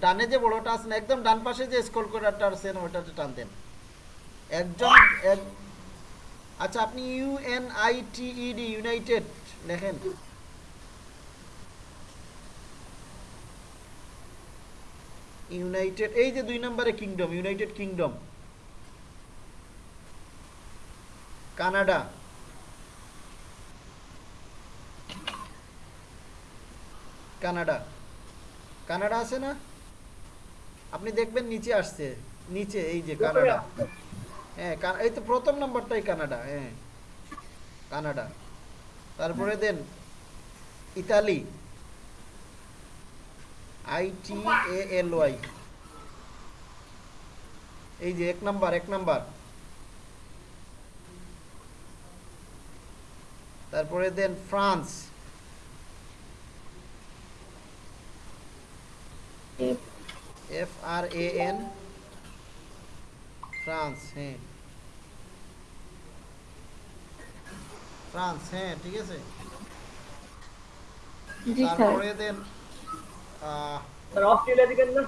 ডানে যে বড়টা আছে না, একদম ডান পাশে যে স্ক্রল করাটা আছেন ওটাতে টান দেন। একজন আচ্ছা আপনি UN I T ED United লেখেন। ইউনাইটেড এই যে দুই নম্বরে Kingdom United Kingdom Canada. Canada. Canada আছে না? আপনি দেখবেন নিচে আসছে। নিচে এই যে কানাডা। হ্যাঁ এই তো প্রথম নাম্বারটাই কানাডা হ্যাঁ। কানাডা। তারপরে দেন Italy. I T L Y. এই যে এক নাম্বার এক নাম্বার। তারপরে দেন France. F R A N France হ্যাঁ। ফ্রান্স হ্যাঁ ঠিক আছে? জি স্যার। তারপরে দেন অস্ট্রেলিয়া দিবেন না?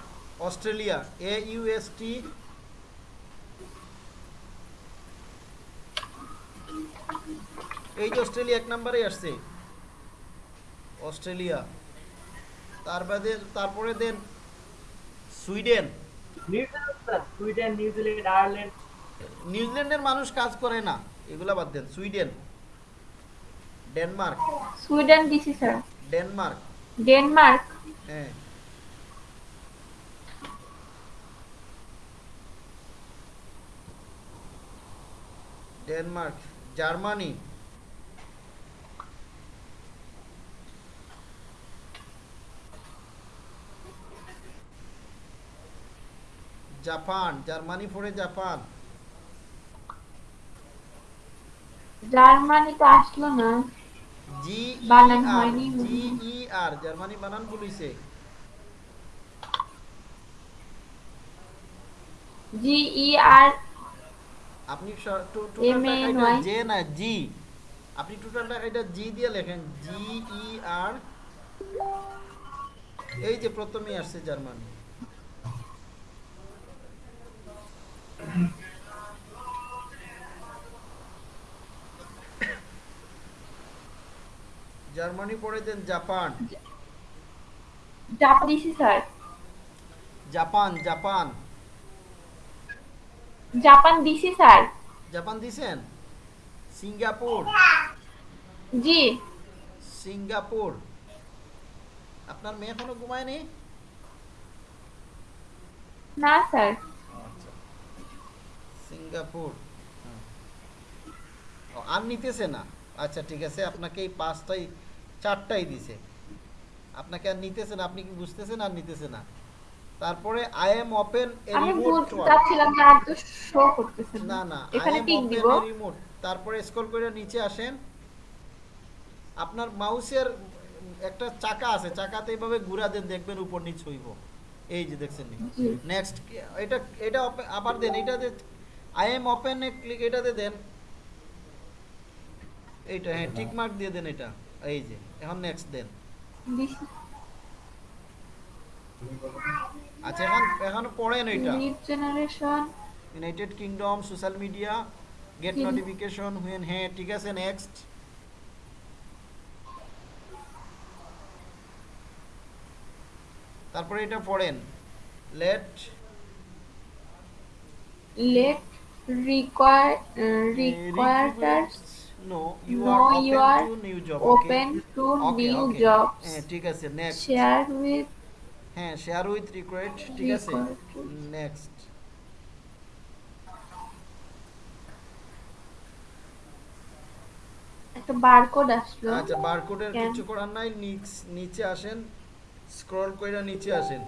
Australia A U S T এই যে অস্ট্রেলিয়া এক নম্বরেই আসছে। অস্ট্রেলিয়া। তার বাদে তারপরে দেন Sweden? New Zealand Sweden New Zealand Ireland. নিউজিল্যান্ডের মানুষ কাজ করে না এগুলা বাদ দেন সুইডেন। ডেনমার্ক। সুইডেন দিছি স্যার ডেনমার্ক। ডেনমার্ক। হ্যাঁ। Denmark Germany. জাপান জার্মানি পড়ে জাপান। জার্মানি তো আসলো না। জি বানান হয়নি। জি ই আর জার্মানি বানান বলিছে। জি ই আর আপনি স- টো- টোটাল M A N টাকাটা Y? জে না জি? আপনি টোটাল টাকাটা জি দিয়ে লেখেন জি ই আর এই যে প্রথমেই আসছে জার্মানি। জার্মানি পরে দেন জাপান। জাপান দিছি স্যার। Japan Japan. জাপান দিছি স্যার। জাপান দিছেন? সিঙ্গাপুর। জি। সিঙ্গাপুর। আপনার মেয়ে এখনও ঘুমায়নি? না স্যার। সিঙ্গাপুর। আর নিতেছে না। আচ্ছা ঠিক আছে আপনাকে এই পাঁচটাই চারটাই দিছে। আপনাকে আর নিতেছে না আপনি কি বুঝতেছেন আর নিতেছে না? তারপরে আই এম ওপেন চাচ্ছিলাম না আর তো শো করতেছে না। না না এখানে টিক দিব। a তারপরে স্ক্রল করে নিচে আসেন। আপনার মাউসের একটা চাকা আছে চাকাতে এইভাবে ঘুরা দেন দেখবেন উপর নিচ হইব। এই যে দেখছেন নেক্সট এটা এটা আবার দেন এটাতে আই এম ওপেন এ ক্লিক এটাতে দেন। এইটা হ্যাঁ টিক মার্ক দিয়ে দেন এটা। এই যে এখন নেক্সট দেন। আচ্ছা এখন এখন পড়েন এটা generation United Kingdom social media get. Notification when হ্যাঁ ঠিক আছে নেক্সট তারপরে এটা পড়েন। Let let require uh, requirers no you No, আর you are to new job open to new jobs. হ্যাঁ ঠিক আছে নেক্সট share with হ্যাঁ শেয়ার উইথ রিকোয়েস্ট ঠিক আছে. নেক্সট একটা বারকোড আসলো। আচ্ছা বারকোডের. কিছু করার নাই নিচ- নিচে আসেন স্ক্রল কইরা নিচে আসেন।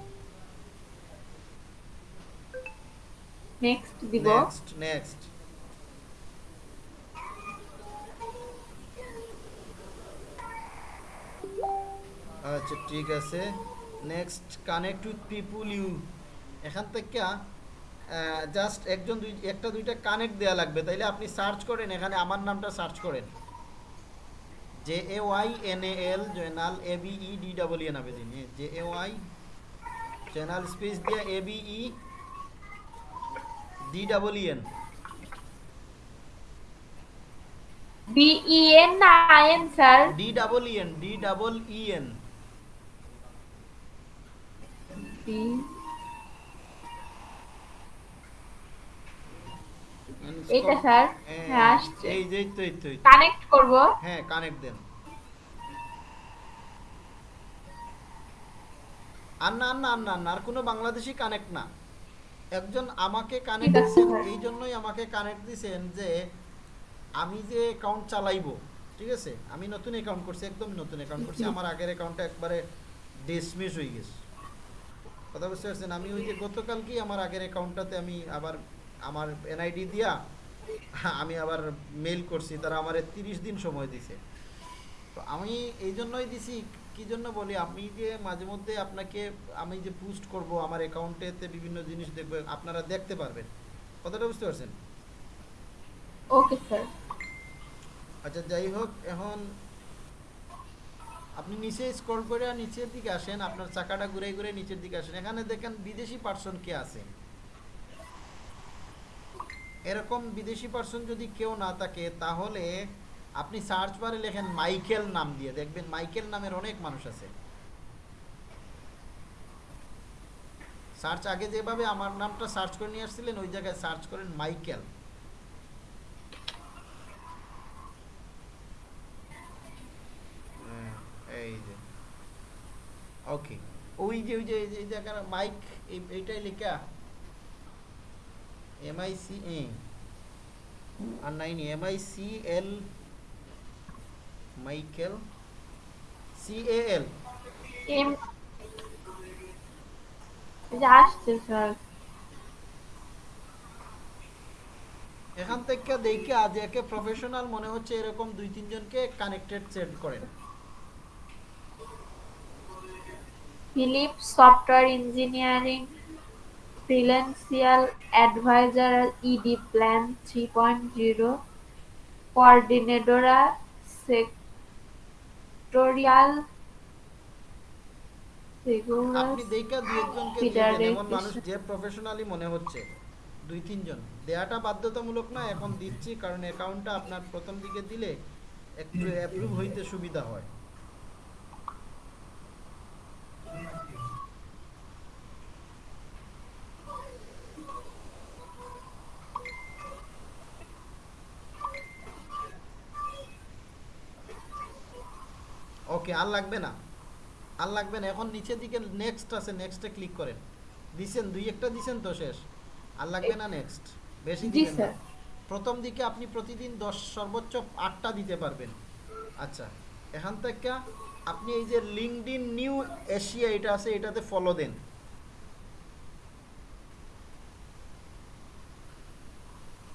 নেক্সট দিব নেক্সট নেক্সট আচ্ছা ঠিক আছে। Next connect with people you এখান থেকে জাস্ট একজন দুই একটা দুইটা কানেক্ট দেয়া লাগবে। তাইলে আপনি সার্চ করেন এখানে আমার নামটা সার্চ করেন। J A Y N A L Jaynal A B E D double N হবে দিন J A Y Jaynal space দিয়ে A B E D double N B E N না I N sir D double N D double E N এইটা sir হ্যাঁ আসছে। এই যে তো এই তো কানেক্ট করব। হ্যাঁ কানেক্ট দেন। আর না আর না আর না আর না, আর কোনো বাংলাদেশি কানেক্ট না। একজন আমাকে কানেক্ট দিচ্ছেন এই জন্যই আমাকে কানেক্ট দিছেন যে আমি যে অ্যাকাউন্ট চালাইবো ঠিক আছে? আমি নতুন অ্যাকাউন্ট করছি একদম নতুন অ্যাকাউন্ট করছি। আমার আগের অ্যাকাউন্টটা একবারে ডিসমিস হয়ে গেছে। কথা বুঝতে পারছেন? আমি ওই যে গতকালকেই আমার আগের অ্যাকাউন্টটাতে আমি আবার আমার এনআইডি দিয়া আমি আবার মেল করছি তারা আমার তিরিশ দিন সময় দিছে। তো আমি এই জন্যই দিছি কি জন্য বলি? আমি যে মাঝে মধ্যে আপনাকে আমি যে বুস্ট করব আমার অ্যাকাউন্টেতে বিভিন্ন জিনিস দেখবে আপনারা দেখতে পারবেন। কথাটা বুঝতে পারছেন? ওকে স্যার আচ্ছা যাই হোক এখন আপনি নিচে স্ক্রল করে আর নিচের দিকে আসেন আপনার চাকাটা ঘুরে ঘুরে নিচের দিকে আসেন। এখানে দেখেন বিদেশি পার্সন কে আছে। এরকম বিদেশি পার্সন যদি কেউ না থাকে তাহলে আপনি সার্চ বারে লেখেন মাইকেল নাম দিয়ে দেখবেন মাইকেল নামের অনেক মানুষ আছে। সার্চ আগে যেভাবে আমার নামটা সার্চ করে নিয়ে আসছিলেন ওই জায়গায় সার্চ করেন মাইকেল। এই যে। ওকে ওই যে ওই যে এই জায়গার মাইক এইটাই লেখা। M I C A R nine M I C L Michael C A L M আসছে স্যার এখান থেকে দেখে আজ একে প্রফেশনাল মনে হচ্ছে এরকম দুই তিনজনকে কানেক্টেড সেট করেন। Philip software engineering ফ্রিল্যান্সিয়াল adviser ED plan three point zero কোঅর্ডিনেটরা sectoral আপনি দেখা দুই একজনকে দিয়ে দেন, এমন মানুষ যে প্রফেশনালি মনে হচ্ছে। দুই তিনজন। দেয়াটা বাধ্যতামূলক না এখন দিচ্ছি কারণ অ্যাকাউন্টটা আপনার প্রথম দিকে দিলে একটু অ্যাপ্রুভ হইতে সুবিধা হয়। ওকে আর লাগবে না। আর লাগবে না। এখন নিচের দিকে নেক্সট আছে নেক্সটে ক্লিক করেন। দিছেন দুই একটা দিছেন তো শেষ। আর লাগবে না নেক্সট বেশি দিবেন না। প্রথম দিকে আপনি প্রতিদিন দশ সর্বোচ্চ আটটা দিতে পারবেন। আচ্ছা এখান থেকে আপনি এই যে লিঙ্কডিন নিউ এশিয়া এটা আছে এটাতে ফলো দেন।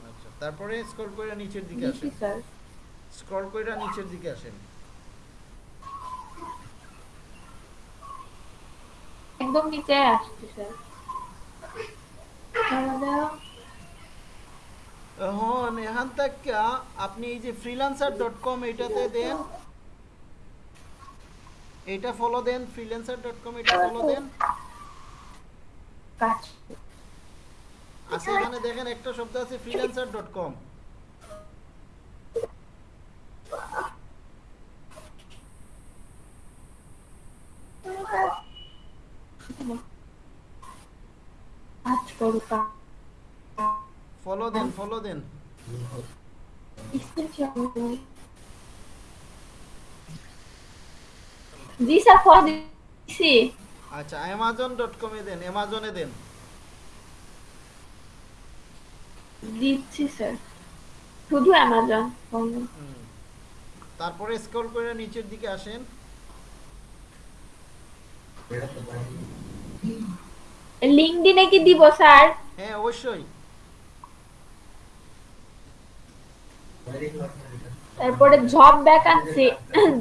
আচ্ছা তারপরে স্ক্রল করে নিচের দিকে আসেন। স্ক্রল করে নিচের দিকে আসেন। একদম নিচে আসছে স্যার তাহলে এখান থেকে আপনি এই যে ফ্রিল্যান্সার ডট কম এটাতে দেন। এটা ফলো দেন ফ্রিল্যান্সার ডট কম এটা ফলো দেন। আছে এখানে দেখেন একটা শব্দ আছে ফ্রিল্যান্সার ডট কম ফলো দেন ফলো দেন। জি স্যার ফলো দিছি। আচ্ছা অ্যামাজন ডট কমে দেন অ্যামাজনে দেন। দিচ্ছি স্যার। শুধু অ্যামাজন হুম। তারপরে স্ক্রল করে নিচের দিকে আসেন। লিঙ্কডিনে কি দিব স্যার? হ্যাঁ অবশ্যই। তারপরে জব ভ্যাকান্সি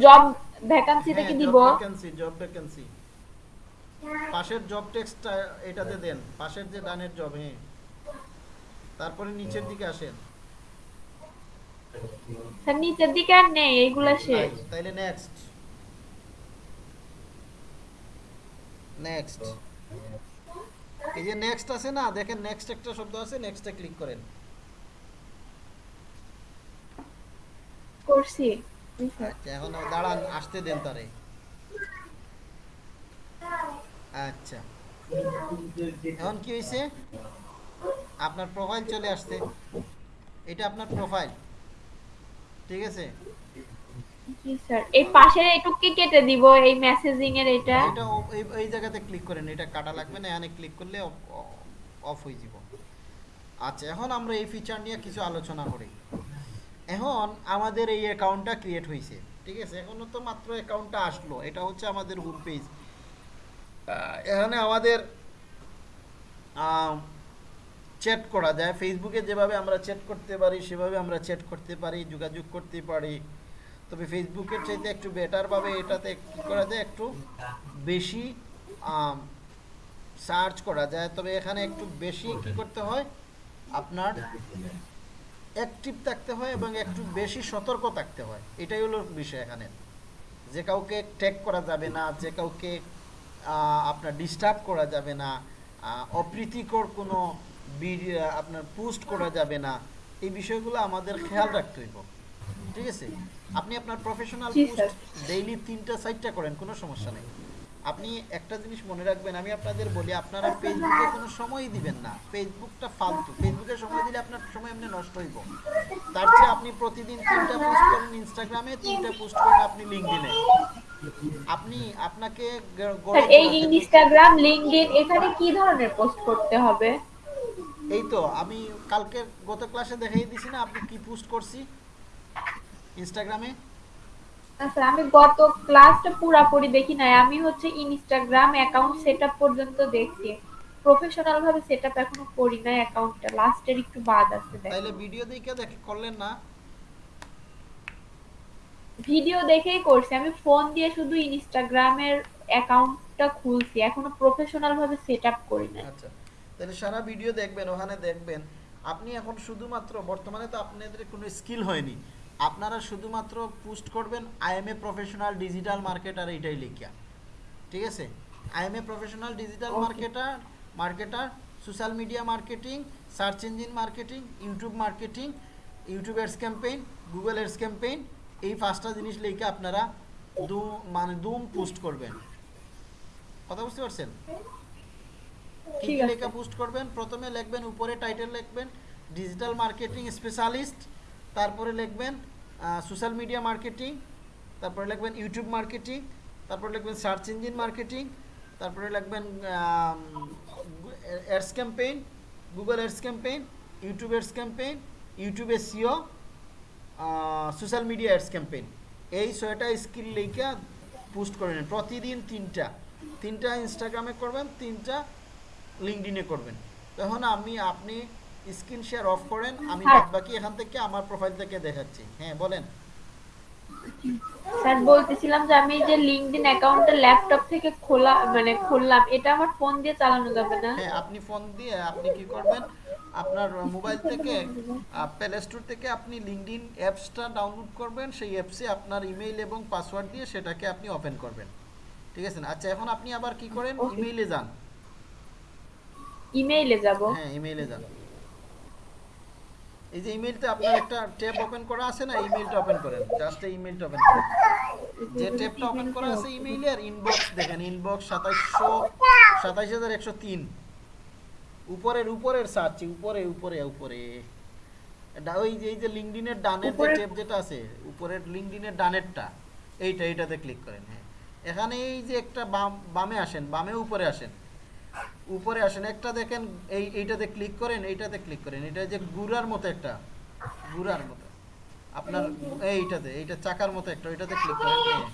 জব ভ্যাকান্সিতে কি দিব? ভ্যাকেন্সি জব ভ্যাকেন্সি পাশের জব টেক্সটটা এটাতে দেন পাশের যে ডানের জব হ্যাঁ। তারপরে নিচের দিকে আসেন। স্যার নিচের দিকে আর নেই এইগুলা শেষ। তাইলে নেক্সট নেক্সট এই যে নেক্সট আছে না দেখেন নেক্সট একটা শব্দ আছে নেক্সটে ক্লিক করেন। করছি। আচ্ছা এখন দাঁড়ান আসতে দেন তারে। আচ্ছা। এখন কি হয়েছে আপনার প্রোফাইল চলে আসছে। এটা আপনার প্রোফাইল ঠিক আছে? এটা হচ্ছে আমাদের এখানে আমাদের করা যায়। ফেসবুকে যেভাবে আমরা চ্যাট করতে পারি, সেভাবে আমরা করতে পারি, যোগাযোগ করতে পারি। তবে ফেসবুকের চাইতে একটু বেটারভাবে এটাতে কী করা যায়, একটু বেশি সার্চ করা যায়। তবে এখানে একটু বেশি কি করতে হয়, আপনার অ্যাক্টিভ থাকতে হয় এবং একটু বেশি সতর্ক থাকতে হয়। এটাই হলো বিষয় এখানে। যে কাউকে ট্যাগ করা যাবে না, যে কাউকে আপনার ডিস্টার্ব করা যাবে না অপ্রীতিকর কোনো আপনার পোস্ট করা যাবে না, এই বিষয়গুলো আমাদের খেয়াল রাখতে হইব। ঠিক আছে? আপনি আপনার প্রফেশনাল পোস্ট ডেইলি তিনটা সাইটটা করেন কোনো সমস্যা নেই। আপনি একটা জিনিস মনে রাখবেন আমি আপনাদের বলি আপনারা ফেসবুকে কোনো সময়ই দিবেন না। ফেসবুকটা ফালতু। ফেসবুকে সময় দিলে আপনার সময় এমনি নষ্ট হইব। তার চেয়ে আপনি প্রতিদিন তিনটা পোস্ট করেন ইনস্টাগ্রামে তিনটা পোস্ট করেন আপনি লিঙ্কডিনে আপনি আপনাকে এই ইনস্টাগ্রাম লিংকডইন এখানে কি ধরনের পোস্ট করতে হবে? এই তো আমি কালকে গত ক্লাসে দেখাই দিছি না আপনি কি পোস্ট করছি? ইনস্টাগ্রামে স্যার আমি গত ক্লাসটা পুরাপুরি দেখি নাই। আমি হচ্ছে ইনস্টাগ্রাম অ্যাকাউন্ট সেটআপ পর্যন্ত দেখছি। প্রফেশনাল ভাবে সেটআপ এখনও করি নাই অ্যাকাউন্টটা লাস্টের একটু বাদ আছে দেখ। তাইলে ভিডিও দেখে দেখে করলেন না? ভিডিও দেখেই করছি। আমি ফোন দিয়ে শুধু ইনস্টাগ্রামের অ্যাকাউন্টটা খুলছি। এখনও প্রফেশনাল ভাবে সেটআপ করি নাই। আচ্ছা। তাহলে সারা ভিডিও দেখবেন ওখানে দেখবেন। আপনি এখন শুধুমাত্র বর্তমানে তো আপনাদের কোনো স্কিল হয়নি। আপনারা শুধুমাত্র পোস্ট করবেন I am a professional digital marketer এইটাই লিখিয়া। ঠিক আছে? I am a professional digital marketer marketer social media marketing search engine marketing YouTube marketing YouTube ads campaign Google ads campaign এই পাঁচটা জিনিস লিখে আপনারা দু মানে দুম পোস্ট করবেন। কথা বুঝতে পারছেন? কি। লেখা পোস্ট করবেন। প্রথমে লিখবেন উপরে টাইটেল লিখবেন ডিজিটাল মার্কেটিং স্পেশালিস্ট তারপরে লিখবেন সোশ্যাল মিডিয়া মার্কেটিং তারপরে লিখবেন ইউটিউব মার্কেটিং তারপরে লিখবেন সার্চ ইঞ্জিন মার্কেটিং তারপরে লিখবেন ads campaign Google ads campaign YouTube ads campaign YouTube SEO social media ads campaign এই ছয়টা স্কিল লেখা পোস্ট করে নেন। প্রতিদিন তিনটা। তিনটা ইনস্টাগ্রামে করবেন, তিনটা লিঙ্কডিনে করবেন। তখন আমি, আপনি স্ক্রিন শেয়ার অফ করেন আমি হ্যাঁ। বাদ বাকি এখান থেকে আমার প্রোফাইল থেকে দেখাচ্ছি। হ্যাঁ বলেন। স্যার বলতেছিলাম যে আমি যে লিংকডইন অ্যাকাউন্টটা ল্যাপটপ থেকে খোলা মানে খুললাম এটা আমার ফোন দিয়ে চালানো যাবে না? হ্যাঁ আপনি ফোন দিয়ে আপনি কি করবেন? আপনার মোবাইল থেকে প্লে স্টোর থেকে আপনি লিঙ্কডিন অ্যাপসটা ডাউনলোড করবেন সেই অ্যাপসে আপনার ইমেইল এবং পাসওয়ার্ড দিয়ে সেটাকে আপনি ওপেন করবেন। ঠিক আছে না? আচ্ছা এখন আপনি আবার কি করেন? ইমেইলে যান। ইমেইলে যাব? হ্যাঁ ইমেইলে যান। এই যে ইমেইলটা আপনার একটা ট্যাব ওপেন করা আছে না ইমেইলটা ওপেন করেন। জাস্ট এই ইমেইলটা ওপেন করেন। যে ট্যাবটা ওপেন করা আছে ইমেইলে আর ইনবক্স দেখেন ইনবক্স সাতাইশশো সাতাইশ হাজার একশো তিন। উপরের উপরের সার্চ উপরে উপরে উপরে। ডা- ওই যে এই যে লিঙ্কডিনের ডানের যে ট্যাব যেটা আছে উপরের লিঙ্কডিনের ডানেরটা এইটা এইটাতে ক্লিক করেন হ্যাঁ। এখানে এই যে একটা বাম বামে আসেন বামে উপরে আসেন। উপরে আসেন একটা দেখেন এই এইটাতে ক্লিক করেন এইটাতে ক্লিক করেন। এটা যে গুড়ার মতো একটা গুড়ার মতো। আপনার এইটাতে এইটা চাকার মতো একটা ওইটাতে ক্লিক করেন হ্যাঁ।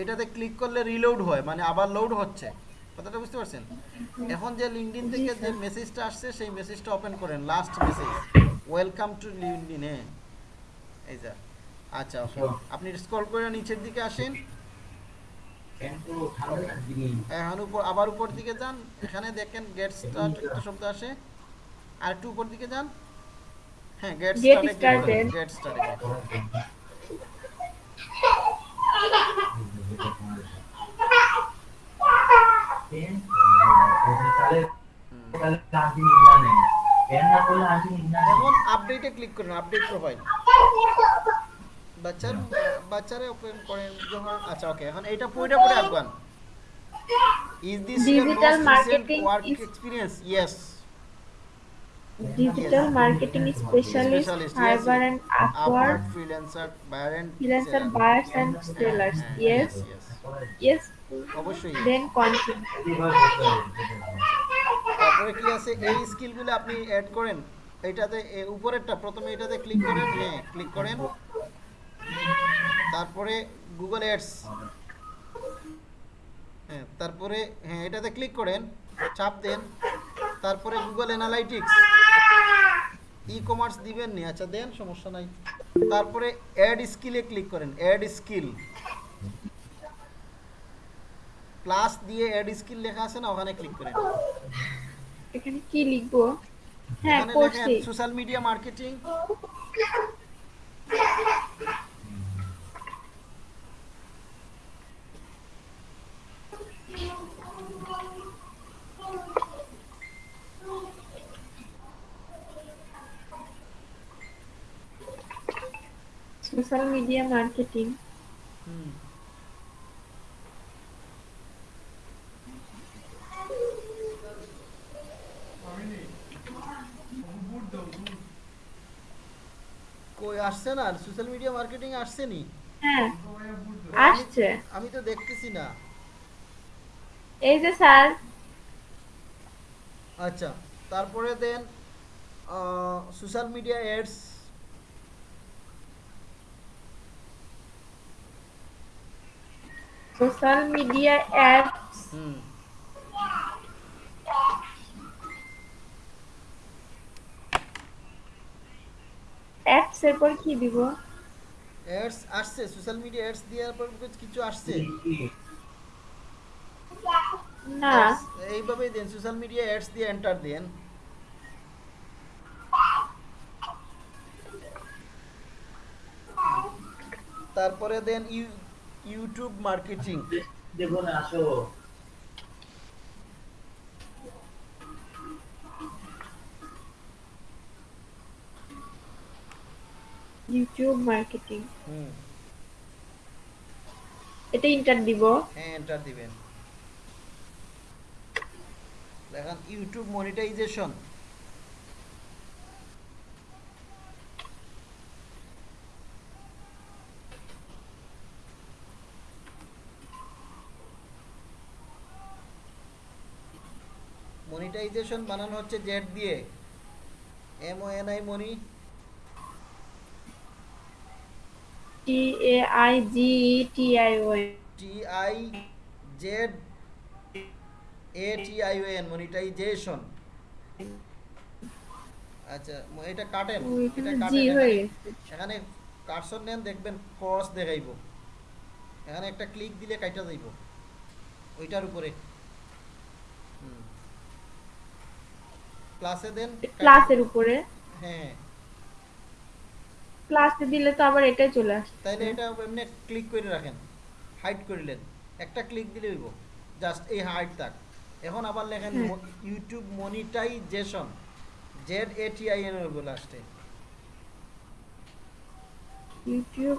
এটাতে ক্লিক করলে রিলোড হয় মানে আবার লোড হচ্ছে। কথাটা বুঝতে পারছেন? এখন যে লিঙ্কডিন থেকে যে মেসেজটা আসছে সেই মেসেজটা ওপেন করেন last message welcome to LinkedIn এই যা। আচ্ছা আপনি স্ক্রল করে নিচের দিকে আসেন। এখন উপর আবার উপর দিকে যান। এখানে দেখেন গেট স্টার্ট একটা শব্দ আসে। আর একটু উপর দিকে যান। হ্যাঁ গেট স্টার্টে. গেট স্টার্টে এখন আপডেটে ক্লিক করুন আপডেট প্রোফাইল বাচ্চার বাচ্চারে ওপেন করেন যখন আচ্ছা ওকে এখন এটা পড়ে Afghan. Is this recent marketing work experience yes Digital marketing specialist, Fiverr and Upwork, freelancer buyer and freelancer buyers and sellers. Yes, yes. অবশ্যই continue. তারপরে কি আছে? এই স্কিলগুলো আপনি অ্যাড করেন। এটাতে উপরেরটা প্রথমে এটাতে ক্লিক করেন। হ্যাঁ ক্লিক করেন। তারপরে গুগল অ্যাডস হ্যাঁ তারপরে হ্যাঁ এটাতে ক্লিক করেন চাপ দেন তারপরে গুগল অ্যানালাইটিক্স ই কমার্স দিবেন নি আচ্ছা দেন সমস্যা নাই। তারপরে অ্যাড স্কিলে ক্লিক করেন অ্যাড স্কিল প্লাস দিয়ে অ্যাড স্কিল লেখা আছে না ওখানে ক্লিক করেন। এখানে কি লিখব? হ্যাঁ social media marketing social media marketing কই আসছে না সোশ্যাল মিডিয়া মার্কেটিং আসছে নি হ্যাঁ আসছে আমি তো দেখতেছি না এই যে স্যার। আচ্ছা তারপরে দেন social media ads social media apps hmm. পর কি দিব? অ্যাডস আসছে সোশ্যাল মিডিয়া অ্যাডস দেওয়ার পর কিছু আসছে। না। এইভাবেই দেন সোশ্যাল মিডিয়া অ্যাডস দিয়ে এন্টার দেন। তারপরে দেন ইউটিউব মার্কেটিং দেখুন আসো। YouTube marketing hmm. এটা ইন্টার দিব। হ্যাঁ এন্টার দিবেন। দেখেন ইউটিউব মনিটাইজেশন মনিটাইজেশন বানানো হচ্ছে জেড দিয়ে। M O N I money T A I G T I O T I Z A T I O N monetization আচ্ছা এটা কাটেন এটা কাটেন এখানে- নেন দেখবেন ক্রস দেখাইব। এখানে একটা ক্লিক দিলে কাইটা যাইব ওইটার উপরে। ক্লাসে দেন প্লাসের উপরে? হ্যাঁ। প্লাসে দিলে তো আবার এটাই চলে তাইলে এটা এমনি ক্লিক করে রাখেন হাইড করিলেন একটা ক্লিক দিলে হইব জাস্ট এই হাইড থাক। এখন আবার লেখেন YouTube monetization Z A T I N হইব লাস্টে YouTube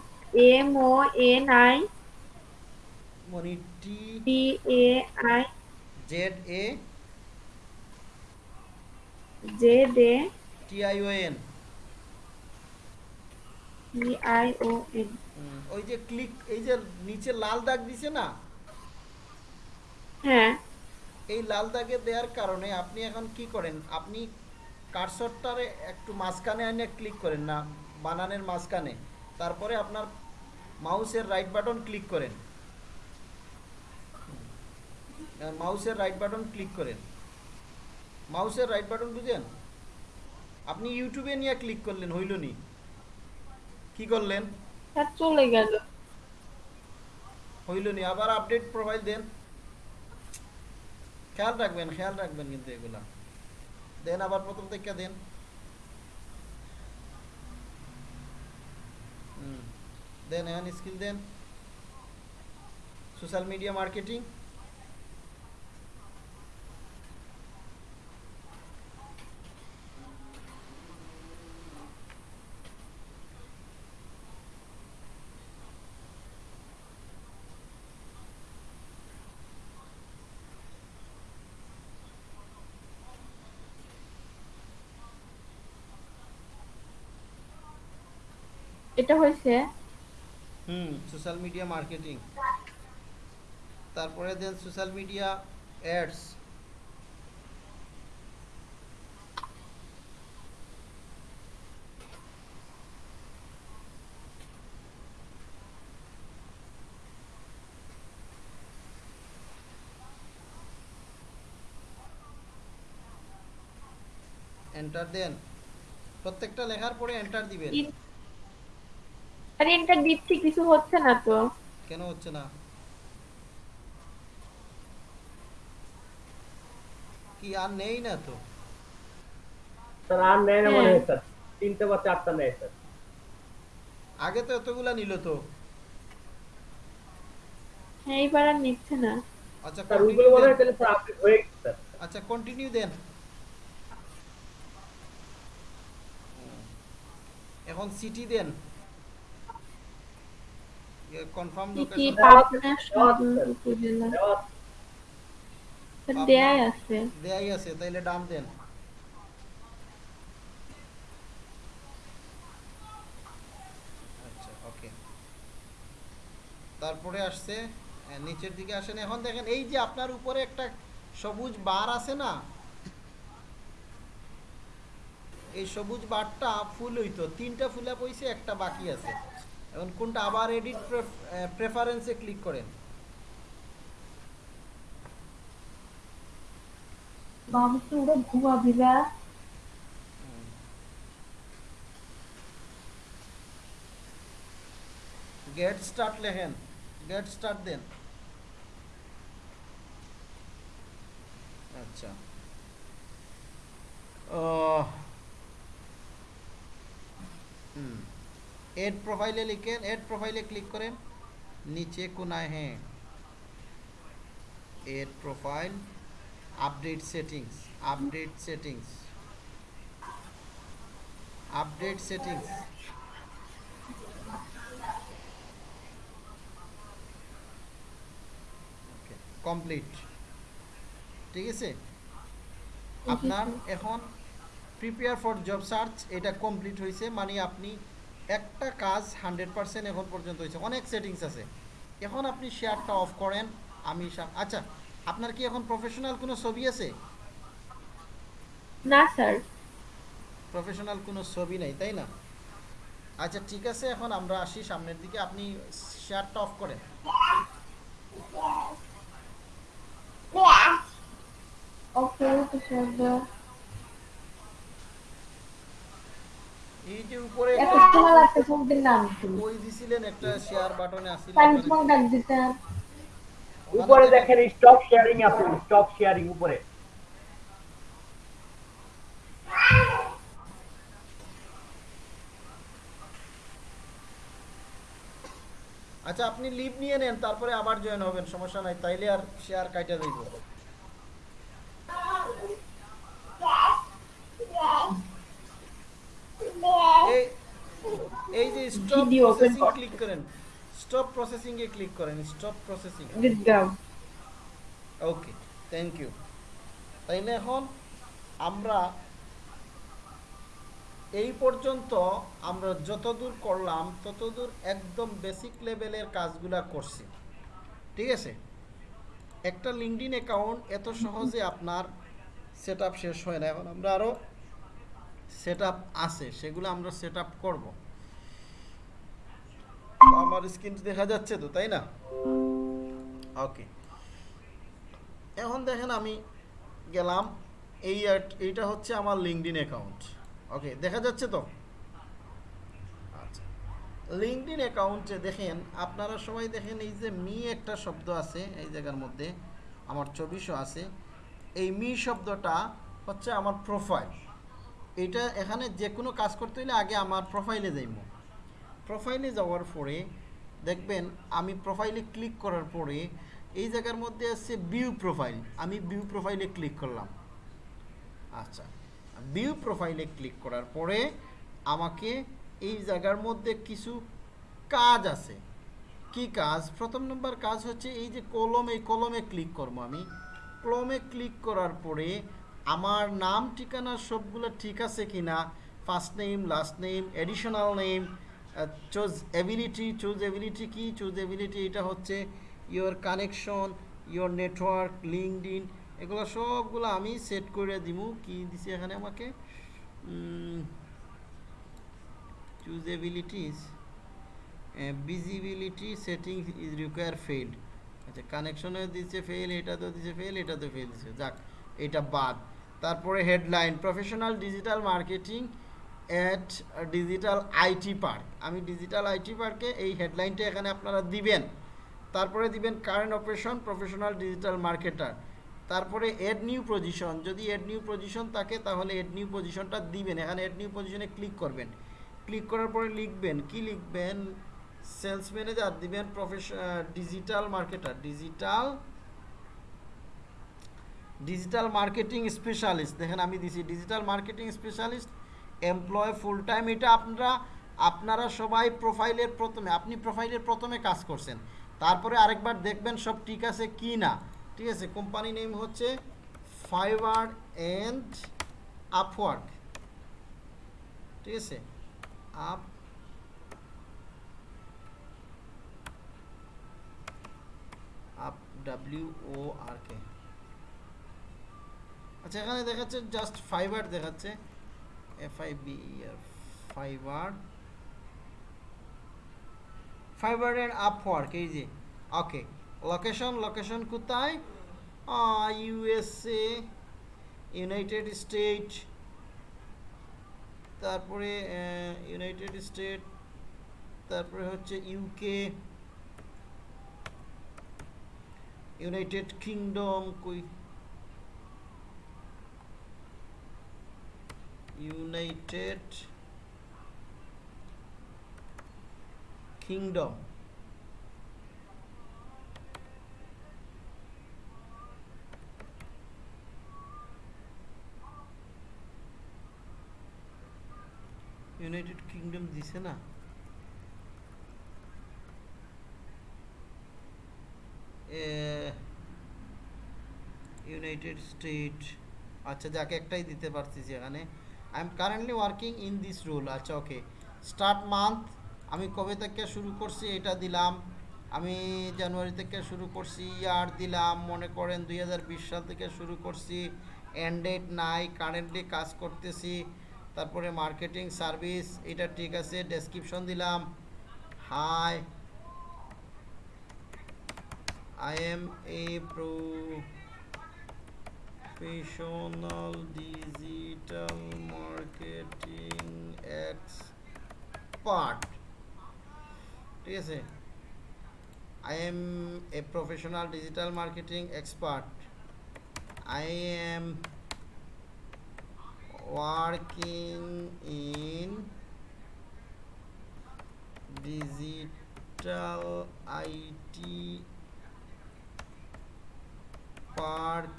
M O N I মনিটি T A I Z A Z A T I O N T I O N ওই যে ক্লিক এই যে নিচে লাল দাগ দিছে না? হ্যাঁ। এই লাল দাগে দেওয়ার কারণে আপনি এখন কি করেন? আপনি কার্সরটারে একটু মাঝখানে এনে ক্লিক করেন না বানানের মাঝখানে। তারপরে আপনার মাউসের রাইট বাটন ক্লিক করেন। মাউসের রাইট বাটন ক্লিক করেন। মাউসের রাইট বাটন বুঝেন? আপনি ইউটিউবে নিয়ে ক্লিক করলেন হইল নি কি করলেন? স্যার চলে গেল। হইল নি আবার আপডেট প্রোফাইল দেন। খেয়াল রাখবেন খেয়াল রাখবেন কিন্তু এগুলা। দেন আবার প্রথম থেকে দেন। দেন এখন স্কিল দেন। Social media marketing. এটা হয়েছে? হুম সোশ্যাল মিডিয়া মার্কেটিং তারপরে দেন সোশ্যাল মিডিয়া অ্যাডস এন্টার দেন। প্রত্যেকটা লেখার পরে এন্টার দিবেন। আরে এটা দিচ্ছি কিছু হচ্ছে না তো। কেন হচ্ছে না? কি আর নেই না তো? স্যার আর নেয় না মনে হ্যাঁ। হয় স্যার তিনটে বা চারটা নেয় স্যার আগে তো এতগুলা নিল তো। হ্যাঁ এইবার আর নিচ্ছে না। আচ্ছা স্যার ওইগুলো মনে হয় তাহলে স্যার আপডেট হয়ে গেছে স্যার আচ্ছা কন্টিনিউ দেন। এখন সিটি দেন। কনফার্ম লোকেশন পাবনা সদর উপজেলা দেয়াই আছে দেয়াই আছে তাইলে ডান দেন আচ্ছা ওকে তারপরে আসছে নিচের দিকে আসেন। এখন দেখেন এই যে আপনার উপরে একটা সবুজ বার আছে না? এই সবুজ বারটা ফুল হইতো তিনটা ফুলে পয়সে একটা বাকি আছে। এখন কোনটা আবার এডিট প্রেফারেন্সে ক্লিক করেন। গেট স্টার্ট লেখেন। গেট স্টার্ট দেন। আচ্ছা। হুম। এড প্রোফাইলে লিখেন এড প্রোফাইলে ক্লিক করেন নিচে কোনায় হ্যাঁ। Add profile update settings update settings update settings complete ঠিক আছে? আপনার এখন প্রিপেয়ার ফর জব সার্চ এটা কমপ্লিট হয়েছে মানে আপনি একটা কাজ হান্ড্রেড পার্সেন্ট এখন পর্যন্ত হয়েছে। অনেক সেটিংস আছে। এখন আপনি শেয়ারটা অফ করেন আমি আচ্ছা আপনার কি এখন প্রফেশনাল কোনো ছবি আছে? না স্যার প্রফেশনাল কোনো ছবি নেই তাই না? আচ্ছা ঠিক আছে এখন আমরা আসি সামনের দিকে। আপনি শেয়ারটা অফ করেন। ওকে তো স্যার এই যে উপরে নাম ওই দিছিলেন একটা শেয়ার বাটনে ফোন ডাক উপরে দেখেন স্টপ শেয়ারিং আছে স্টপ শেয়ারিং উপরে। আচ্ছা আপনি লিভ নিয়ে নেন তারপরে আবার জয়েন হবেন সমস্যা নাই তাইলে আর শেয়ার কাইটা দেব এই যে স্টপ প্রসেসিং ক্লিক করেন। স্টপ প্রসেসিং এ ক্লিক করেন stop processing okay thank you তাইলে এখন আমরা এই পর্যন্ত আমরা যতদূর করলাম ততদূর একদম বেসিক লেভেলের কাজগুলা করছি। ঠিক আছে? একটা লিঙ্কডিন অ্যাকাউন্ট এত সহজে আপনার সেট শেষ হয় না। এখন আমরা আরও সেট আপ আছে সেগুলো আমরা সেট আপ করব আমার স্ক্রিন দেখা যাচ্ছে তো তাই না? ওকে এখন দেখেন আমি গেলাম এই এইটা হচ্ছে আমার লিঙ্কডিন অ্যাকাউন্ট ওকে দেখা যাচ্ছে তো? আচ্ছা। লিঙ্কডিন অ্যাকাউন্টে দেখেন আপনারা সবাই দেখেন এই যে মি একটা শব্দ আছে এই জায়গার মধ্যে আমার চব্বিশও আছে। এই মি শব্দটা হচ্ছে আমার প্রোফাইল এটা এখানে যে কোনো কাজ করতে হলে আগে আমার প্রোফাইলে যাইব প্রোফাইলে যাওয়ার পরে দেখবেন আমি প্রোফাইলে ক্লিক করার পরে এই জায়গার মধ্যে আছে ভিউ প্রোফাইল আমি ভিউ প্রোফাইলে ক্লিক করলাম। আচ্ছা ভিউ প্রোফাইলে ক্লিক করার পরে আমাকে এই জায়গার মধ্যে কিছু কাজ আছে। কি কাজ? প্রথম নম্বর কাজ হচ্ছে এই যে কলম কলমে ক্লিক করব আমি। কলমে ক্লিক করার পরে আমার নাম, ঠিকানা সবগুলো ঠিক আছে কি না first name last name additional name choose ability choose ability কি? চুজ এবিলিটি এটা হচ্ছে your connection your network LinkedIn এগুলো সবগুলো আমি সেট করে দিব কি দিছি এখানে আমাকে? Choose abilities visibility setting is require fed আচ্ছা কানেকশনে দিচ্ছে ফেল এটা তো দিচ্ছে ফেল এটা তো ফেল দিচ্ছে যাক, এটা বাদ। তারপরে headline professional digital marketing at digital IT park আমি ডিজিটাল আইটি পার্কে এই হেডলাইনটা এখানে আপনারা দিবেন। তারপরে দিবেন current operation professional digital marketer তারপরে এড নিউ পজিশন যদি এড নিউ পজিশন থাকে, তাহলে এড নিউ পজিশনটা দিবেন। এখানে এড নিউ পজিশনে ক্লিক করবেন। ক্লিক করার পরে লিখবেন। কি লিখবেন? সেলস ম্যানেজার দিবেন profession digital marketer digital digital marketing specialist দেখেন আমি দিছি digital marketing specialist employ full time এটা আপনারা আপনারা সবাই প্রোফাইলের প্রথমে, আপনি প্রোফাইলের প্রথমে কাজ করছেন। তারপরে আরেকবার দেখবেন সব ঠিক আছে কি না। ঠিক আছে কোম্পানি নেম হচ্ছে ফাইবার অ্যান্ড আপওয়ার্ক ঠিক আছে up up W O R K আচ্ছা এখানে দেখাচ্ছে জাস্ট ফাইবার দেখাচ্ছে। F I B R Fiverr Fiverr and Upwork এই যে। ওকে লোকেশন লোকেশন কোথায়? ইউএসএ ইউনাইটেড স্টেট তারপরে ইউনাইটেড স্টেট তারপরে হচ্ছে ইউকে ইউনাইটেড কিংডম কই? ইউনাইটেড কিংডম ইউনাইটেড কিংডম দিছে না? ইউনাইটেড স্টেট আচ্ছা যাকে একটাই দিতে পারতেছি এখানে I am currently working in this role আচ্ছা ওকে স্টার্ট মান্থ আমি কবে থেকে শুরু করছি এটা দিলাম। আমি জানুয়ারি থেকে শুরু করছি, ইয়ার দিলাম, মনে করেন দুই হাজার বিশ সাল থেকে শুরু করছি। ডেট নাই কারেন্টলি কাজ করতেছি। তারপরে মার্কেটিং সার্ভিস এটা ঠিক আছে ডেসক্রিপশন দিলাম। Hi I am a a professional digital marketing expert. ঠিক আছে? I am a professional digital marketing expert I am working in digital IT park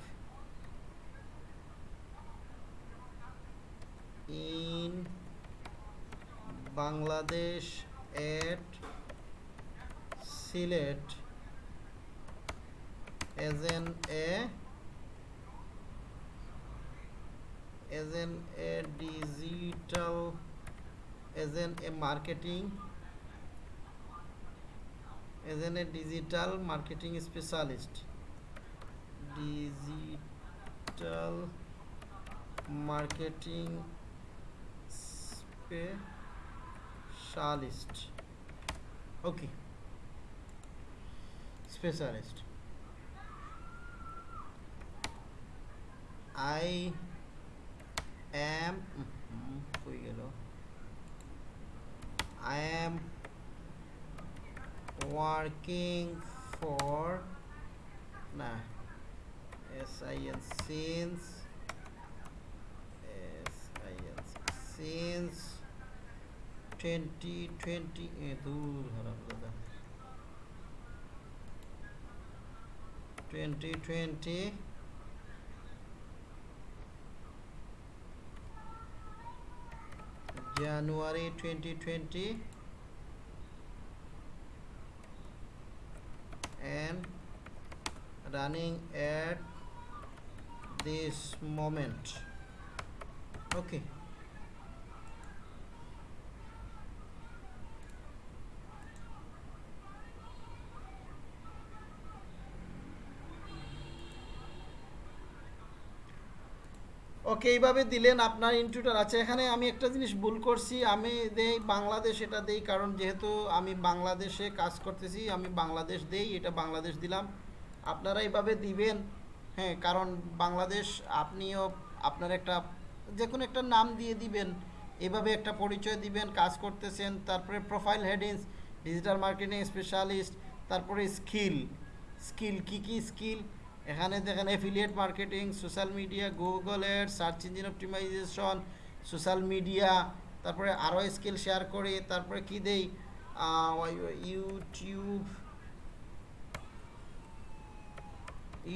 in Bangladesh at Sylhet as an a as an a digital as an a marketing as an a digital marketing specialist digital marketing specialist okay specialist I am mhm, কই গেল I am working for না S-I-N since S-I-N since twenty twenty দূর হারাম দাদা twenty twenty January 2020 and running at this moment okay okay এইভাবে দিলেন, আপনার ইনটুটার আছে এখানে আমি একটা জিনিস ভুল করছি, আমি দেই বাংলাদেশ, এটা দেই কারণ যেহেতু আমি বাংলাদেশে কাজ করতেছি, আমি বাংলাদেশ দেই, এটা বাংলাদেশ দিলাম। আপনারা এইভাবে দিবেন হ্যাঁ কারণ বাংলাদেশ আপনিও আপনার একটা যে কোনো একটা নাম দিয়ে দিবেন, এভাবে একটা পরিচয় দিবেন, কাজ করতেছেন, তারপরে profile headings digital marketing specialist তারপরে স্কিল স্কিল কি কি স্কিল এখানে দেখেন affiliate marketing social media Google search engine optimization social media তারপরে আরও স্কিল শেয়ার করি, তারপরে কি দেই? ইউটিউব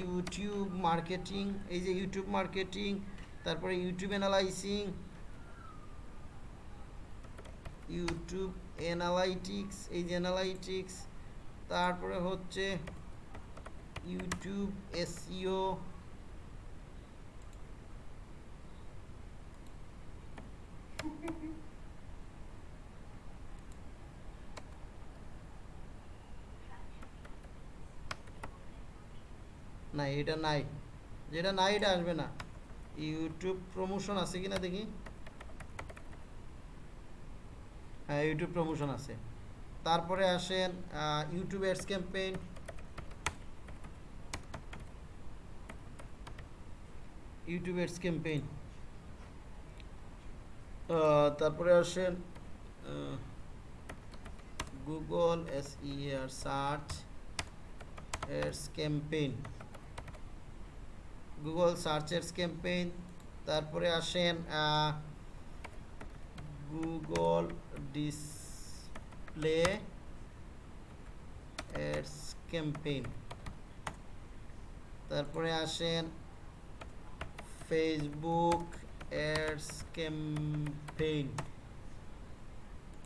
ইউটিউব মার্কেটিং এই যে ইউটিউব মার্কেটিং তারপরে ইউটিউব অ্যানালাইসিং ইউটিউব অ্যানালাইটিক্স এই যে অ্যানালাইটিক্স তারপরে হচ্ছে ইউটিউব এসইও না, এটা নাই। যেটা নাই, এটা আসবে না। ইউটিউব প্রমোশন আছে কিনা দেখি? হ্যাঁ ইউটিউব প্রমোশন আছে। তারপরে আসেন YouTube ads campaign YouTube ads campaign তারপরে আসেন Google S R search ads campaign Google search ads campaign তারপরে আসেন গুগল ডিসপ্লে এডস ক্যাম্পেইন তারপরে আসেন ফেসবুক অ্যাডস ক্যাম্পেইন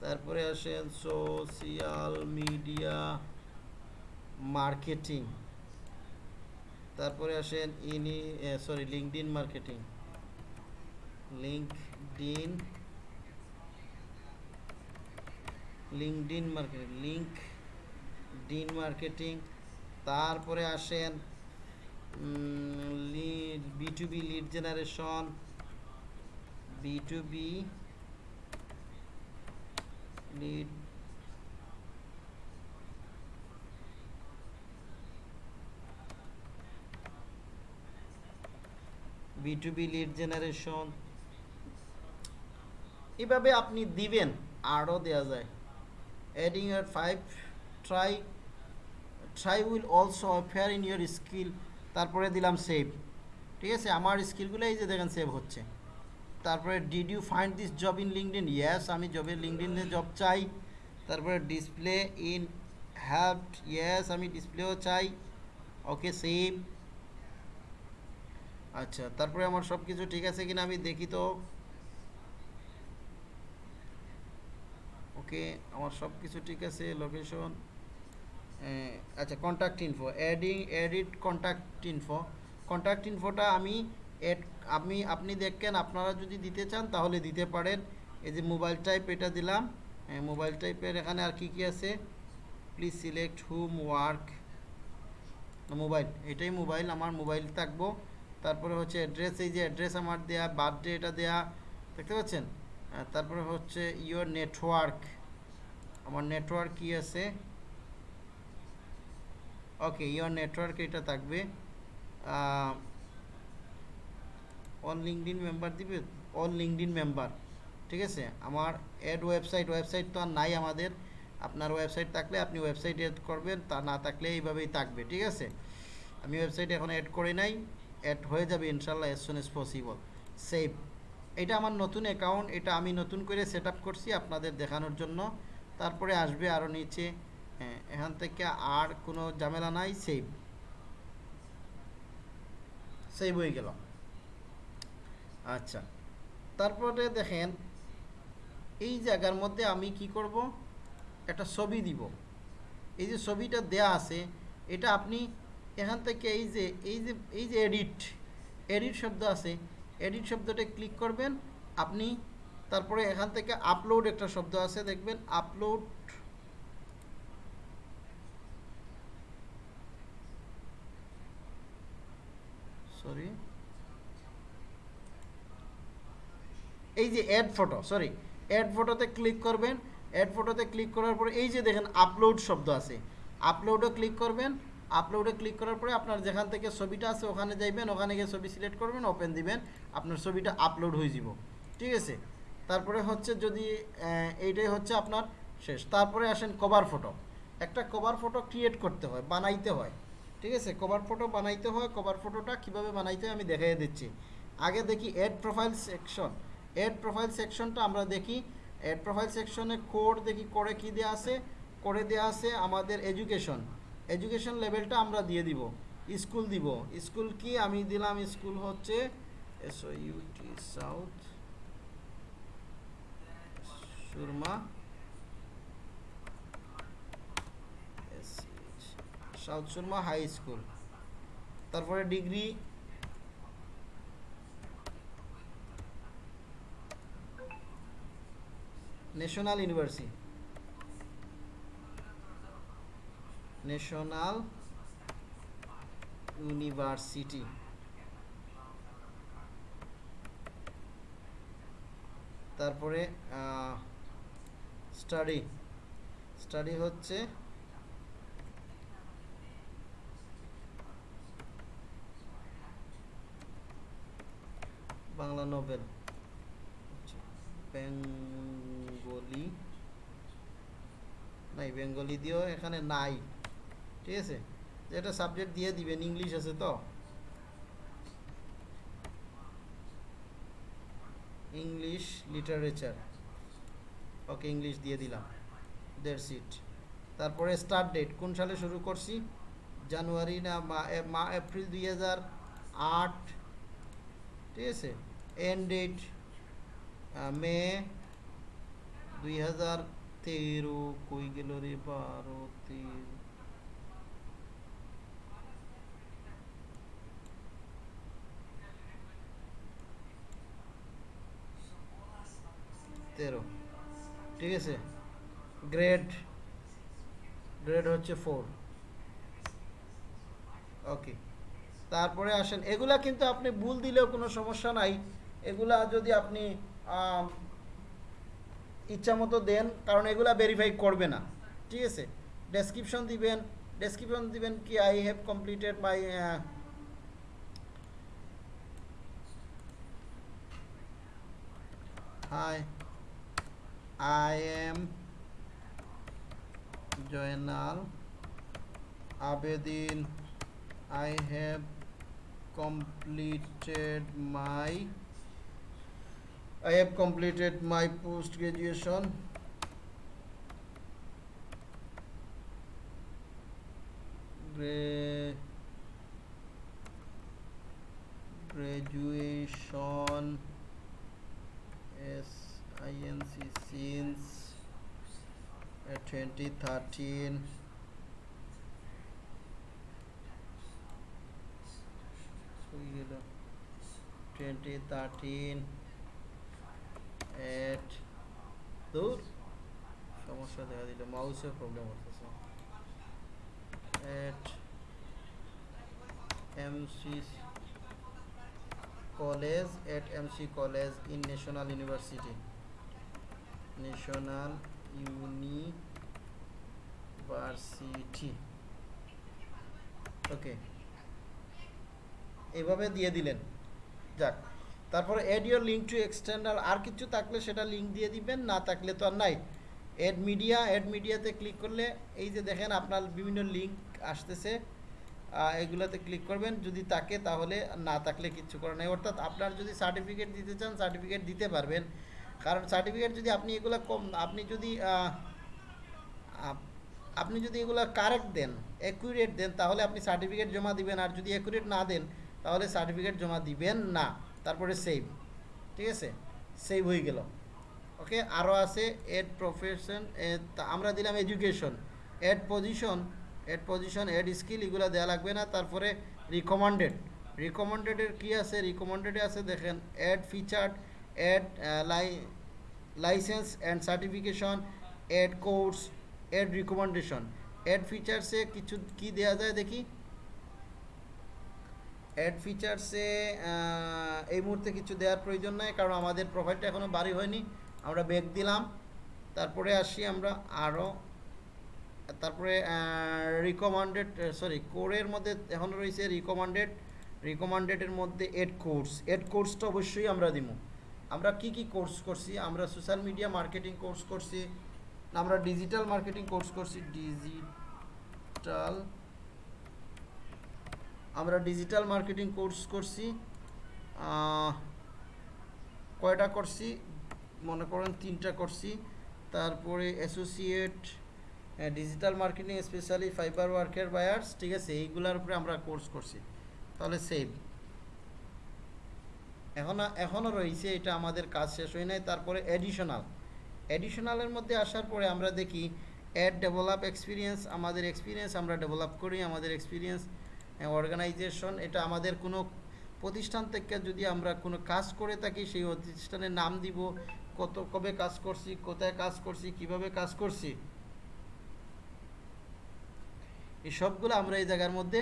তারপরে আসেন সোশিয়াল মিডিয়া মার্কেটিং তারপরে আসেন ইনি sorry LinkedIn marketing LinkedIn LinkedIn marketing LinkedIn marketing তারপরে আসেন B to B lead generation B to B lead B to B lead generation এভাবে আপনি দিবেন, আরও দেওয়া যায়। অ্যাডিং এর five try try will also offer in your skill তারপরে দিলাম সেভ ঠিক আছে? আমার স্কিলগুলো এই যে দেখেন সেভ হচ্ছে। তারপরে did you find this job in LinkedIn yes আমি জবের লিঙ্কডিনে জব চাই। তারপরে ডিসপ্লে ইন হ্যাভড ইয়েস আমি ডিসপ্লেও চাই। ওকে সেভ আচ্ছা তারপরে আমার সব কিছু ঠিক আছে কিনা আমি দেখি তো। ওকে আমার সব কিছু ঠিক আছে লোকেশন আচ্ছা contact info adding edit contact info contact ইনফোটা আমি এড আমি, আপনি দেখেন, আপনারা যদি দিতে চান, তাহলে দিতে পারেন। এই যে মোবাইল টাইপ এটা দিলাম। মোবাইল টাইপের এখানে আর কি কি আছে? Please select hmm work mobile এটাই মোবাইল আমার মোবাইল থাকব। তারপরে হচ্ছে অ্যাড্রেস এই যে অ্যাড্রেস আমার দেয়া বার্থডে এটা দেয়া, দেখতে পাচ্ছেন? তারপরে হচ্ছে ইয়োর নেটওয়ার্ক আমার নেটওয়ার্ক কি আছে? ওকে ইয়োর নেটওয়ার্ক এটা থাকবে অল লিঙ্কডিন মেম্বার দিবে অল লিঙ্কডিন মেম্বার ঠিক আছে? আমার অ্যাড ওয়েবসাইট ওয়েবসাইট তো আর নাই আমাদের, আপনার ওয়েবসাইট থাকলে আপনি ওয়েবসাইট অ্যাড করবেন, তা না থাকলে এইভাবেই থাকবে, ঠিক আছে? আমি ওয়েবসাইট এখন অ্যাড করে নাই অ্যাড হয়ে যাবে ইনশাল্লাহ as soon as possible save এটা আমার নতুন অ্যাকাউন্ট এটা আমি নতুন করে সেট করছি আপনাদের দেখানোর জন্য, তারপরে আসবে আরও নিচে এখান থেকে আর কোনো ঝামেলা নাই সেভ সেভ হয়ে গেল। আচ্ছা তারপরে দেখেন, এই জায়গার মধ্যে আমি কি করব? একটা ছবি দিব। এই যে ছবিটা দেয়া আছে, এটা আপনি এখান থেকে এই যে এই যে এই যে এডিট এডিট শব্দ আছে এডিট শব্দটা ক্লিক করবেন। আপনি তারপরে এখান থেকে আপলোড একটা শব্দ আছে, দেখবেন আপলোড সরি এই যে অ্যাড ফটো সরি অ্যাড ফটোতে ক্লিক করবেন অ্যাড ফটোতে ক্লিক করার পরে এই যে দেখেন আপলোড শব্দ আছে। আপলোডে ক্লিক করবেন আপলোডে ক্লিক করার পরে আপনার যেখান থেকে ছবিটা আছে ওখানে যাইবেন, ওখানে গিয়ে ছবি সিলেক্ট করবেন ওপেন দিবেন, আপনার ছবিটা আপলোড হয়ে যাব ঠিক আছে? তারপরে হচ্ছে যদি এইটাই হচ্ছে আপনার শেষ। তারপরে আসেন কভার ফটো একটা কভার ফটো ক্রিয়েট করতে হয়, বানাইতে হয়। ঠিক আছে কভার ফটো বানাইতে হয় কভার ফটোটা কীভাবে বানাইতে হয় আমি দেখাই দিচ্ছি। আগে দেখি add profile section add profile সেকশনটা আমরা দেখি। অ্যাড প্রোফাইল সেকশনে কোড দেখি করে কি দেওয়া আছে? করে দেওয়া আছে আমাদের এডুকেশন এডুকেশন লেভেলটা আমরা দিয়ে দিব স্কুল দিব। স্কুল কি? আমি দিলাম স্কুল হচ্ছে S O U T south Surma south Surma high school তারপরে degree national university national university তারপরে স্টাডি স্টাডি হচ্ছে বাংলা নোবেল বেঙ্গলি। নাই, বেঙ্গলি দিয়েও এখানে নাই। ঠিক আছে? যেটা সাবজেক্ট দিয়ে দিবেন, ইংলিশ আছে তো? ইংলিশ লিটারেচার ওকে, ইংলিশ দিয়ে দিলাম। দেড় সিট তারপরে স্টার্ট ডেট কোন সালে শুরু করছি? জানুয়ারি না, মা এপ্রিল দুই আট ঠিক আছে এন্ড ডেট মে দুই হাজার তেরো কই গেল রে বারো তেরো তেরো ঠিক আছে গ্রেড গ্রেড হচ্ছে ফোর ওকে তারপরে আসেন। এগুলা কিন্তু আপনি ভুল দিলেও কোনো সমস্যা নাই। এগুলা যদি আপনি ইচ্ছা মতো দেন, কারণ এগুলা ভেরিফাই করবে না। ঠিক আছে? ডেসক্রিপশন দিবেন ডেসক্রিপশন দিবেন কি I have completed my high I am Joynal Abedin. I have completed my I have completed my post graduation Gra- graduation S I N C since uh, 2013 গেল। থার্টিন এট দূর। সমস্যা দেখা দিল। মাউসের প্রবলেম হচ্ছে। At MC college at MC college in national university national university okay এইভাবে দিয়ে দিলেন। যাক, তারপরে add your link to external আর কিছু থাকলে সেটা লিঙ্ক দিয়ে দিবেন, না থাকলে তো আর নাই। এড মিডিয়া এড মিডিয়াতে ক্লিক করলে, এই যে দেখেন আপনার বিভিন্ন লিঙ্ক আসতেছে এগুলোতে ক্লিক করবেন, যদি থাকে তাহলে, না থাকলে কিচ্ছু করার নেই। অর্থাৎ আপনার যদি সার্টিফিকেট দিতে চান সার্টিফিকেট দিতে পারবেন। কারণ সার্টিফিকেট যদি আপনি এগুলো কম, আপনি যদি আপনি যদি এগুলো কারেক্ট দেন অ্যাকুরেট দেন, তাহলে আপনি সার্টিফিকেট জমা দিবেন, আর যদি অ্যাকুরেট না দেন তাহলে সার্টিফিকেট জমা দিবেন না, তারপরে সেভ ঠিক আছে? সেভ হয়ে গেল। ওকে আরও আছে এড প্রফেশন আমরা দিলাম education add position add position add skill এগুলো দেওয়া লাগবে না, তারপরে রিকমান্ডেড রিকমান্ডেডের কী আছে? রিকমেন্ডেডে আছে, দেখেন featured add lie license and certification add course add recommendation add ফিচার্সে কিছু কি দেওয়া যায় দেখি? অ্যাড ফিচার্সে এই মুহূর্তে কিছু দেওয়ার প্রয়োজন নাই, কারণ আমাদের প্রোফাইলটা এখনও বাড়ি হয়নি। আমরা ব্যাক দিলাম। তারপরে আসি আমরা আরও তারপরে রিকমান্ডেড সরি কোরের মধ্যে এখনও রয়েছে রিকমান্ডেড রিকমান্ডেডের মধ্যে এড কোর্স এড কোর্সটা অবশ্যই আমরা দিব আমরা কি কি কোর্স করছি? আমরা সোশ্যাল মিডিয়া মার্কেটিং কোর্স করছি, আমরা ডিজিটাল মার্কেটিং কোর্স করছি ডিজিটাল আমরা ডিজিটাল মার্কেটিং কোর্স করছি কয়টা করছি? মনে করেন তিনটা করছি। তারপরে associate digital marketing specially Fiverr ওয়ার্কের বায়ার্স ঠিক আছে? এইগুলার উপরে আমরা কোর্স করছি। তাহলে সেভ এখন এখনও রয়েছে, এটা আমাদের কাজ শেষ হয় নাই। তারপরে অ্যাডিশনাল অ্যাডিশনালের মধ্যে আসার পরে আমরা দেখি অ্যাড ডেভেলপ এক্সপিরিয়েন্স আমাদের এক্সপিরিয়েন্স আমরা ডেভেলপ করি, আমাদের এক্সপিরিয়েন্স অর্গানাইজেশন এটা আমাদের কোনো প্রতিষ্ঠান থেকে যদি আমরা কোনো কাজ করে থাকি, সেই প্রতিষ্ঠানের নাম দিব, কত, কবে কাজ করছি, কোথায় কাজ করছি, কীভাবে কাজ করছি। এই সবগুলো আমরা এই জায়গার মধ্যে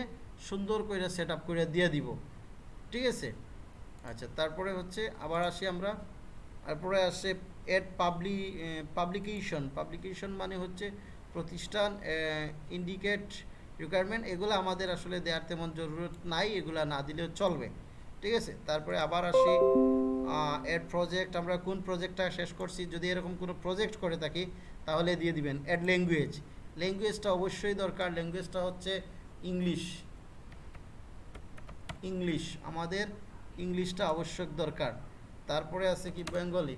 সুন্দর করে সেট আপ করে দিয়ে দিব। ঠিক আছে? আচ্ছা তারপরে হচ্ছে আবার আসি আমরা। তারপরে আসে এড পাবলি পাবলিকেশন পাবলিকেশন মানে হচ্ছে প্রতিষ্ঠান ইন্ডিকেট রিকোয়ারমেন্ট এগুলো আমাদের আসলে দেওয়ার তেমন জরুরত নাই, এগুলো না দিলেও চলবে। ঠিক আছে? তারপরে আবার আসি এড প্রজেক্ট আমরা কোন প্রজেক্টটা শেষ করছি, যদি এরকম কোনো প্রজেক্ট করে থাকি, তাহলে দিয়ে দিবেন অ্যাড ল্যাঙ্গুয়েজ ল্যাঙ্গুয়েজটা অবশ্যই দরকার ল্যাঙ্গুয়েজটা হচ্ছে ইংলিশ ইংলিশ আমাদের ইংলিশটা আবশ্যক দরকার। তারপরে আছে কি বেঙ্গলি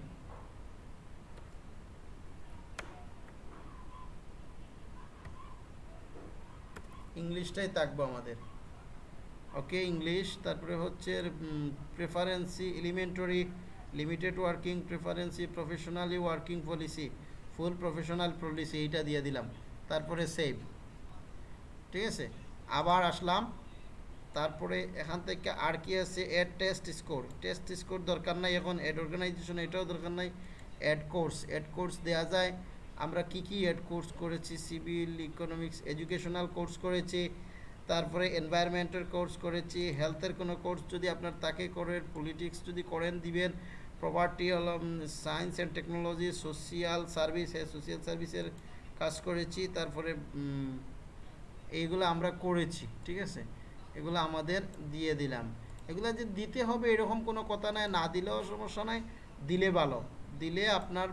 ইংলিশটাই থাকব আমাদের। ওকে ইংলিশ তারপরে হচ্ছে proficiency elementary limited working proficiency professionally working policy full professional policy এইটা দিয়ে দিলাম। তারপরে সেভ ঠিক আছে? আবার আসলাম। তারপরে এখান থেকে আর কি আছে? Add test score test score দরকার নাই এখন। অ্যাড অর্গানাইজেশন এটাও দরকার নাই। অ্যাড কোর্স অ্যাড কোর্স দেওয়া যায়। আমরা কি কি অ্যাড কোর্স করেছি সিভিল ইকোনমিক্স এডুকেশনাল কোর্স করেছি, তারপরে এনভায়রনমেন্টের কোর্স করেছি হেলথের কোনো কোর্স যদি আপনার তাকে করেন পলিটিক্স যদি করেন, দিবেন property science and technology social service social সার্ভিসের কাজ করেছি, তারপরে এইগুলো আমরা করেছি, ঠিক আছে? এগুলো আমাদের দিয়ে দিলাম। এগুলো যে দিতে হবে এরকম কোনো কথা নাই, না দিলেও সমস্যা নাই, দিলে ভালো। দিলে আপনার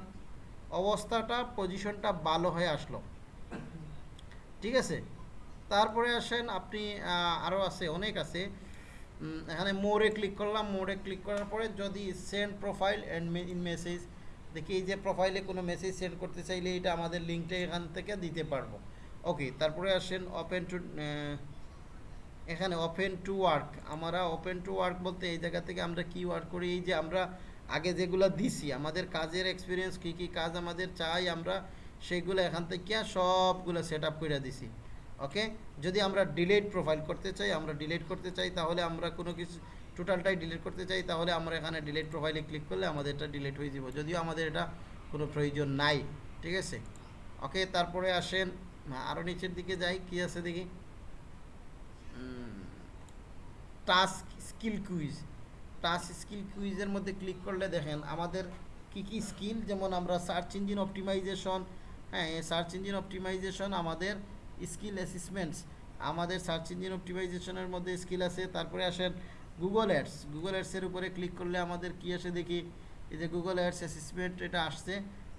অবস্থাটা পজিশনটা ভালো হয়ে আসলো। ঠিক আছে? তারপরে আসেন আপনি আরও আছে, অনেক আছে। এখানে মোড়ে ক্লিক করলাম, মোড়ে ক্লিক করার পরে যদি send profile and in message দেখি এই যে প্রোফাইলে কোনো মেসেজ সেন্ড করতে চাইলে এটা আমাদের লিঙ্কটা এখান থেকে দিতে পারব। ওকে তারপরে আসেন ওপেন টু এখানে ওপেন টু ওয়ার্ক আমরা ওপেন টু ওয়ার্ক বলতে এই জায়গা থেকে আমরা কি ওয়ার্ক করি? এই যে আমরা আগে যেগুলো দিছি, আমাদের কাজের এক্সপিরিয়েন্স কী কী কাজ আমাদের চাই আমরা, সেগুলো এখান থেকে সবগুলো সেট আপ করে দিছি। ওকে যদি আমরা ডিলেট প্রোফাইল করতে চাই, আমরা ডিলেট করতে চাই, তাহলে আমরা কোনো কিছু টোটালটাই ডিলেট করতে চাই, তাহলে আমরা এখানে ডিলেট প্রোফাইলে ক্লিক করলে আমাদের এটা ডিলেট হয়ে যাব। যদিও আমাদের এটা কোনো প্রয়োজন নাই, ঠিক আছে? ওকে তারপরে আসেন আরও নিচের দিকে যাই, কি আছে দেখি? Task skill quiz task skill কুইজের মধ্যে ক্লিক করলে দেখেন আমাদের কি কি স্কিল যেমন আমরা সার্চ ইঞ্জিন অপটিমাইজেশন হ্যাঁ সার্চ ইঞ্জিন অপটিমাইজেশন আমাদের স্কিল অ্যাসিসমেন্টস আমাদের সার্চ ইঞ্জিন অপটিমাইজেশনের মধ্যে স্কিল আছে। তারপরে আসেন গুগল অ্যাডস গুগল অ্যাডসের উপরে ক্লিক করলে আমাদের কি আসে দেখি? এই যে গুগল অ্যাডস অ্যাসিসমেন্ট এটা আসছে।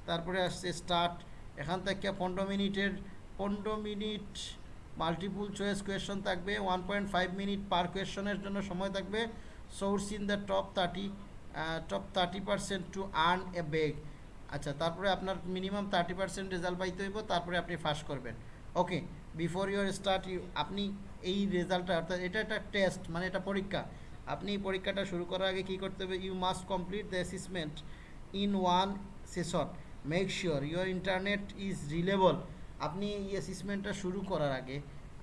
তারপরে আসছে স্টার্ট এখান থেকে পনেরো মিনিটের, পনেরো মিনিট মাল্টিপুল চয়েস কোয়েশন থাকবে one point five minute per কোয়েশনের জন্য সময় থাকবে। Source in the top thirty top thirty percent to earn a বেগ আচ্ছা তারপরে আপনার মিনিমাম থার্টি পার্সেন্ট রেজাল্ট পাইতে হইব, তারপরে আপনি ফার্স্ট করবেন। Okay before your start you আপনি এই রেজাল্টটা অর্থাৎ এটা একটা টেস্ট মানে এটা পরীক্ষা। আপনি পরীক্ষাটা শুরু করার আগে কী করতে হবে? You must complete the assessment in one session make sure your internet is reliable আপনি এই অ্যাসেসমেন্টটা শুরু করার আগে,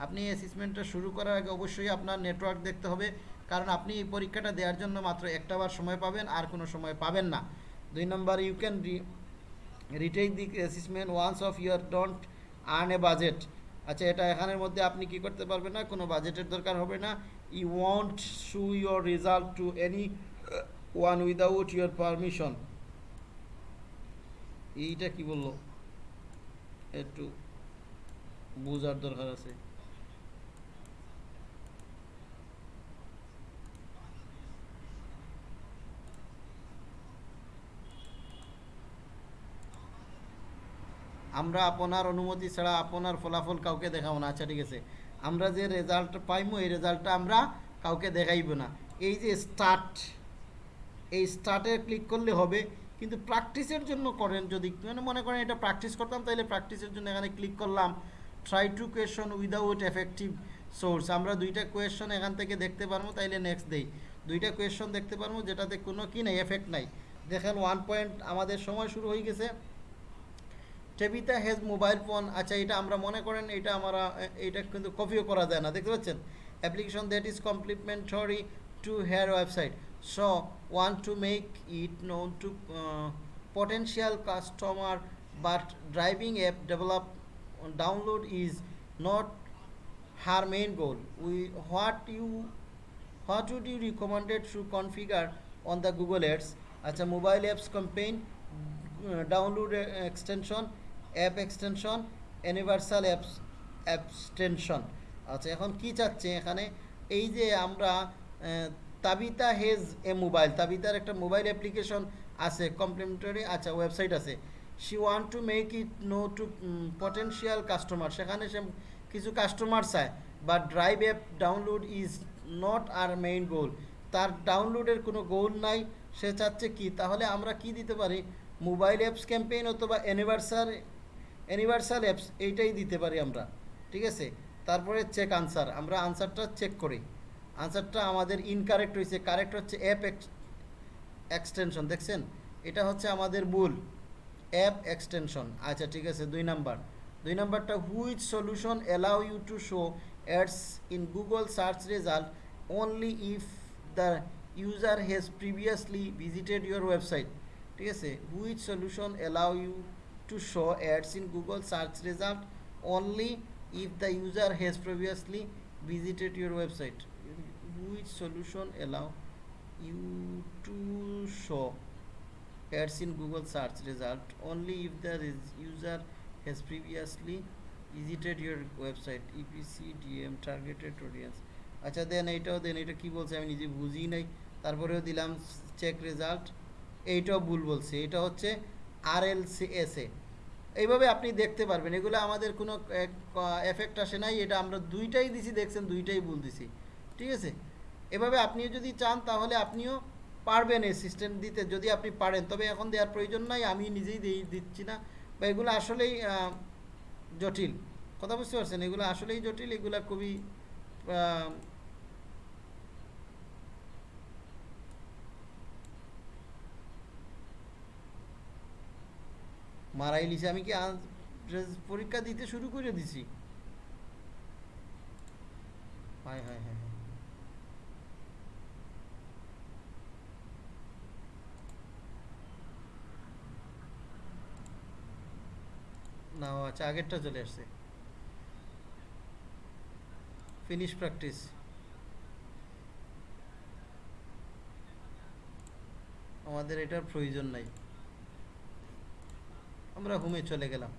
আপনি অ্যাসেসমেন্টটা শুরু করার আগে অবশ্যই আপনার নেটওয়ার্ক দেখতে হবে। কারণ আপনি এই পরীক্ষাটা দেওয়ার জন্য মাত্র একটা বার সময় পাবেন, আর কোনো সময় পাবেন না। দুই number you can retake the assessment once of your don't earn a budget আচ্ছা এটা এখানের মধ্যে আপনি কি করতে পারবেন না? কোনো বাজেটের দরকার হবে না। You want show your result to anyone without your permission এইটা কি বলল? একটু বোঝার দরকার আছে। আমরা আপনার অনুমতি ছাড়া আপনার ফলাফল কাউকে দেখাবো না। আচ্ছা ঠিক আছে। আমরা যে রেজাল্ট পাইমো, এই রেজাল্টটা আমরা কাউকে দেখাইব না। এই যে স্টার্ট এই স্টার্টে ক্লিক করলে হবে, কিন্তু প্র্যাকটিসের জন্য করেন যদি মানে মনে করেন এটা প্র্যাকটিস করতাম তাহলে প্র্যাকটিসের জন্য এখানে ক্লিক করলাম। Try to question without effective source আমরা দুইটা কোয়েশন এখান থেকে দেখতে পারব, তাইলে নেক্সট দেই। দুইটা কোয়েশন দেখতে পারব, যেটাতে কোনো কি নাই এফেক্ট নাই। দেখেন ওয়ান পয়েন্ট আমাদের সময় শুরু হয়ে গেছে। টেবিতা হেজ মোবাইল ফোন আচ্ছা এটা আমরা মনে করেন এটা আমরা এটা কিন্তু কপিও করা যায় না, দেখতে পাচ্ছেন? Application that is complementary to her website so want to make it known to potential customer but driving app develop download is not her main goal we what you what would you recommended to configure on the Google apps আচ্ছা mobile apps campaign download extension app extension universal apps abstention আচ্ছা এখন কি চাচ্ছে এখানে? এই যে আমরা তাবিতা has a mobile তাবিতার একটা মোবাইল অ্যাপ্লিকেশন আছে কমপ্লিমেন্টারি আচ্ছা ওয়েবসাইট আছে। She want to make it know to potential customer সেখানে সে কিছু কাস্টমার চায় বা drive app download is not her main goal তার ডাউনলোডের কোনো গোল নাই, সে চাচ্ছে কি? তাহলে আমরা কি দিতে পারি? মোবাইল অ্যাপস ক্যাম্পেইন অথবা অ্যানিভার্সার অ্যানিভার্সাল অ্যাপস এইটাই দিতে পারি আমরা, ঠিক আছে? তারপরে চেক আনসার আমরা আনসারটা চেক করি। আনসারটা আমাদের ইনকারেক্ট হয়েছে কারেক্ট হচ্ছে অ্যাপ এক্সটেনশন দেখছেন? এটা হচ্ছে আমাদের ভুল অ্যাপ এক্সটেনশন আচ্ছা ঠিক আছে, দুই নাম্বার। দুই নাম্বারটা which solution allow you to show ads in Google search result only if the user has previously visited your website ঠিক আছে? Which solution allow you to show ads in Google search result only if the user has previously visited your website which solution allow you to show ads in google search result only if the user has previously visited your website epc dm targeted audience আচ্ছা দেন এইটাও দেন এটা কি বলছে আমি নিজে বুঝি নাই তারপরেও দিলাম চেক রেজাল্ট এইটাও ভুল বলছে এটা হচ্ছে আর এল সি এস এ এইভাবে আপনি দেখতে পারবেন, এগুলো আমাদের কোনো এফেক্ট আসে নাই, এটা আমরা দুইটাই দিছি, দেখছেন, দুইটাই ভুল দিছি। ঠিক আছে? এভাবে আপনিও যদি চান, তাহলে আপনিও পারবেন অ্যাসিস্ট্যান্ট দিতে, যদি আপনি পারেন। তবে এখন দেওয়ার প্রয়োজন নাই, আমি নিজেই দিই, দিচ্ছি না। বা এগুলো আসলেই জটিল। কথা বুঝতে পারছেন? এগুলো আসলেই জটিল, এগুলো খুবই মারাই লিছে, আমি কি পরীক্ষা দিতে শুরু করে দিছি? হায় হায় হায়। না আচ্ছা আগেরটা চলে আসছে। ফিনিশ প্র্যাকটিস আমাদের এটার প্রয়োজন নাই। আমরা হোমে চলে গেলাম।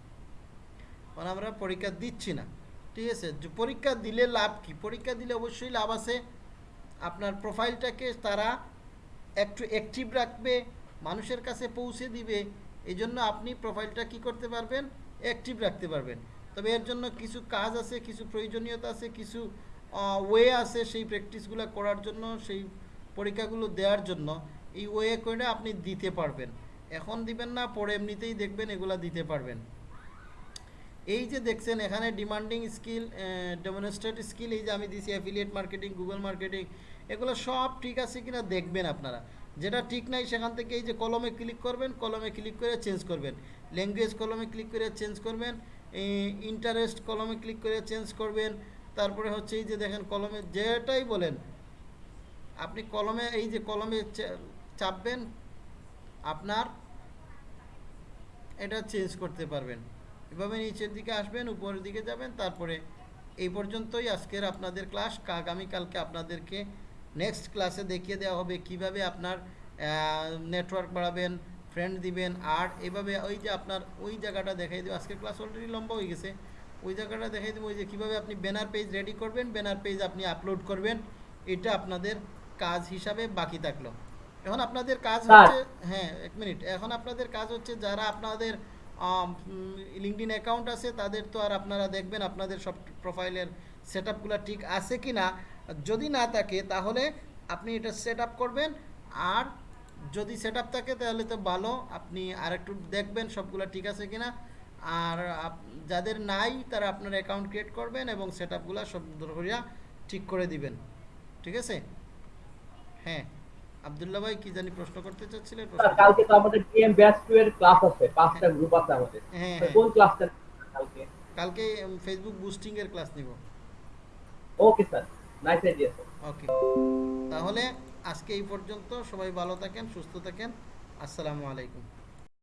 কারণ আমরা পরীক্ষা দিচ্ছি না। ঠিক আছে? পরীক্ষা দিলে লাভ কি? পরীক্ষা দিলে অবশ্যই লাভ আছে। আপনার প্রোফাইলটাকে তারা একটু অ্যাক্টিভ রাখবে, মানুষের কাছে পৌঁছে দিবে। এই জন্য আপনি প্রোফাইলটা কি করতে পারবেন? অ্যাক্টিভ রাখতে পারবেন। তবে এর জন্য কিছু কাজ আছে, কিছু প্রয়োজনীয়তা আছে, কিছু ওয়ে আছে সেই প্র্যাকটিসগুলো করার জন্য, সেই পরীক্ষাগুলো দেওয়ার জন্য। এই ওয়ে করে আপনি দিতে পারবেন। এখন দিবেন না, পরে এমনিতেই দেখবেন এগুলা দিতে পারবেন। এই যে দেখছেন, এখানে ডিমান্ডিং স্কিল ডেমনস্ট্রেট স্কিল এই যে আমি দিছি অ্যাফিলিয়েট মার্কেটিং গুগল মার্কেটিং এগুলো সব ঠিক আছে কিনা দেখবেন আপনারা। যেটা ঠিক নাই সেখান থেকে এই যে কলমে ক্লিক করবেন, কলমে ক্লিক করে চেঞ্জ করবেন। ল্যাঙ্গুয়েজ কলমে ক্লিক করে চেঞ্জ করবেন ইন্টারেস্ট কলমে ক্লিক করে চেঞ্জ করবেন। তারপরে হচ্ছে এই যে দেখেন কলমে যেটাই বলেন, আপনি কলমে, এই যে কলমে চাপবেন আপনার এটা চেঞ্জ করতে পারবেন। এভাবে নিচের দিকে আসবেন, উপরের দিকে যাবেন, তারপরে এই পর্যন্তই আজকের আপনাদের ক্লাস আগামীকালকে আপনাদেরকে নেক্সট ক্লাসে দেখিয়ে দেওয়া হবে কীভাবে আপনার নেটওয়ার্ক বাড়াবেন ফ্রেন্ড দিবেন, আর এভাবে ওই যে আপনার ওই জায়গাটা দেখাই দেবো। আজকের ক্লাস অলরেডি লম্বা হয়ে গেছে। ওই জায়গাটা দেখাই দেবো, ওই যে কীভাবে আপনি ব্যানার পেজ রেডি করবেন ব্যানার পেজ আপনি আপলোড করবেন, এটা আপনাদের কাজ হিসাবে বাকি থাকল। এখন আপনাদের কাজ হচ্ছে হ্যাঁ এক মিনিট। এখন আপনাদের কাজ হচ্ছে যারা আপনাদের লিঙ্কডিন অ্যাকাউন্ট আছে তাদের তো আর আপনারা দেখবেন আপনাদের সব প্রোফাইলের সেট আপগুলো ঠিক আছে কি না যদি না থাকে তাহলে আপনি এটা সেট আপ করবেন। আর যদি সেট আপ থাকে তাহলে তো ভালো। আপনি আরেকটু দেখবেন সবগুলো ঠিক আছে কি না আর যাদের নাই তারা আপনার অ্যাকাউন্ট ক্রিয়েট করবেন এবং সেট আপগুলো সব ধরিয়া ঠিক করে দিবেন। ঠিক আছে? হ্যাঁ। আবদুল্লাহ ভাই কি জানি প্রশ্ন করতে চাচ্ছিলেন স্যার কালকে তো আমাদের পিএম ব্যাচ 2 এর ক্লাস আছে পাঁচটা গ্রুপ আছে আমাদের। হ্যাঁ, হ্যাঁ। কোন ক্লাসটা কালকে? কালকে ফেসবুক বুস্টিং এর ক্লাস নিব। Okay sir nice idea sir okay তাহলে আজকে এই পর্যন্ত সবাই ভালো থাকেন সুস্থ থাকেন। আসসালামু আলাইকুম।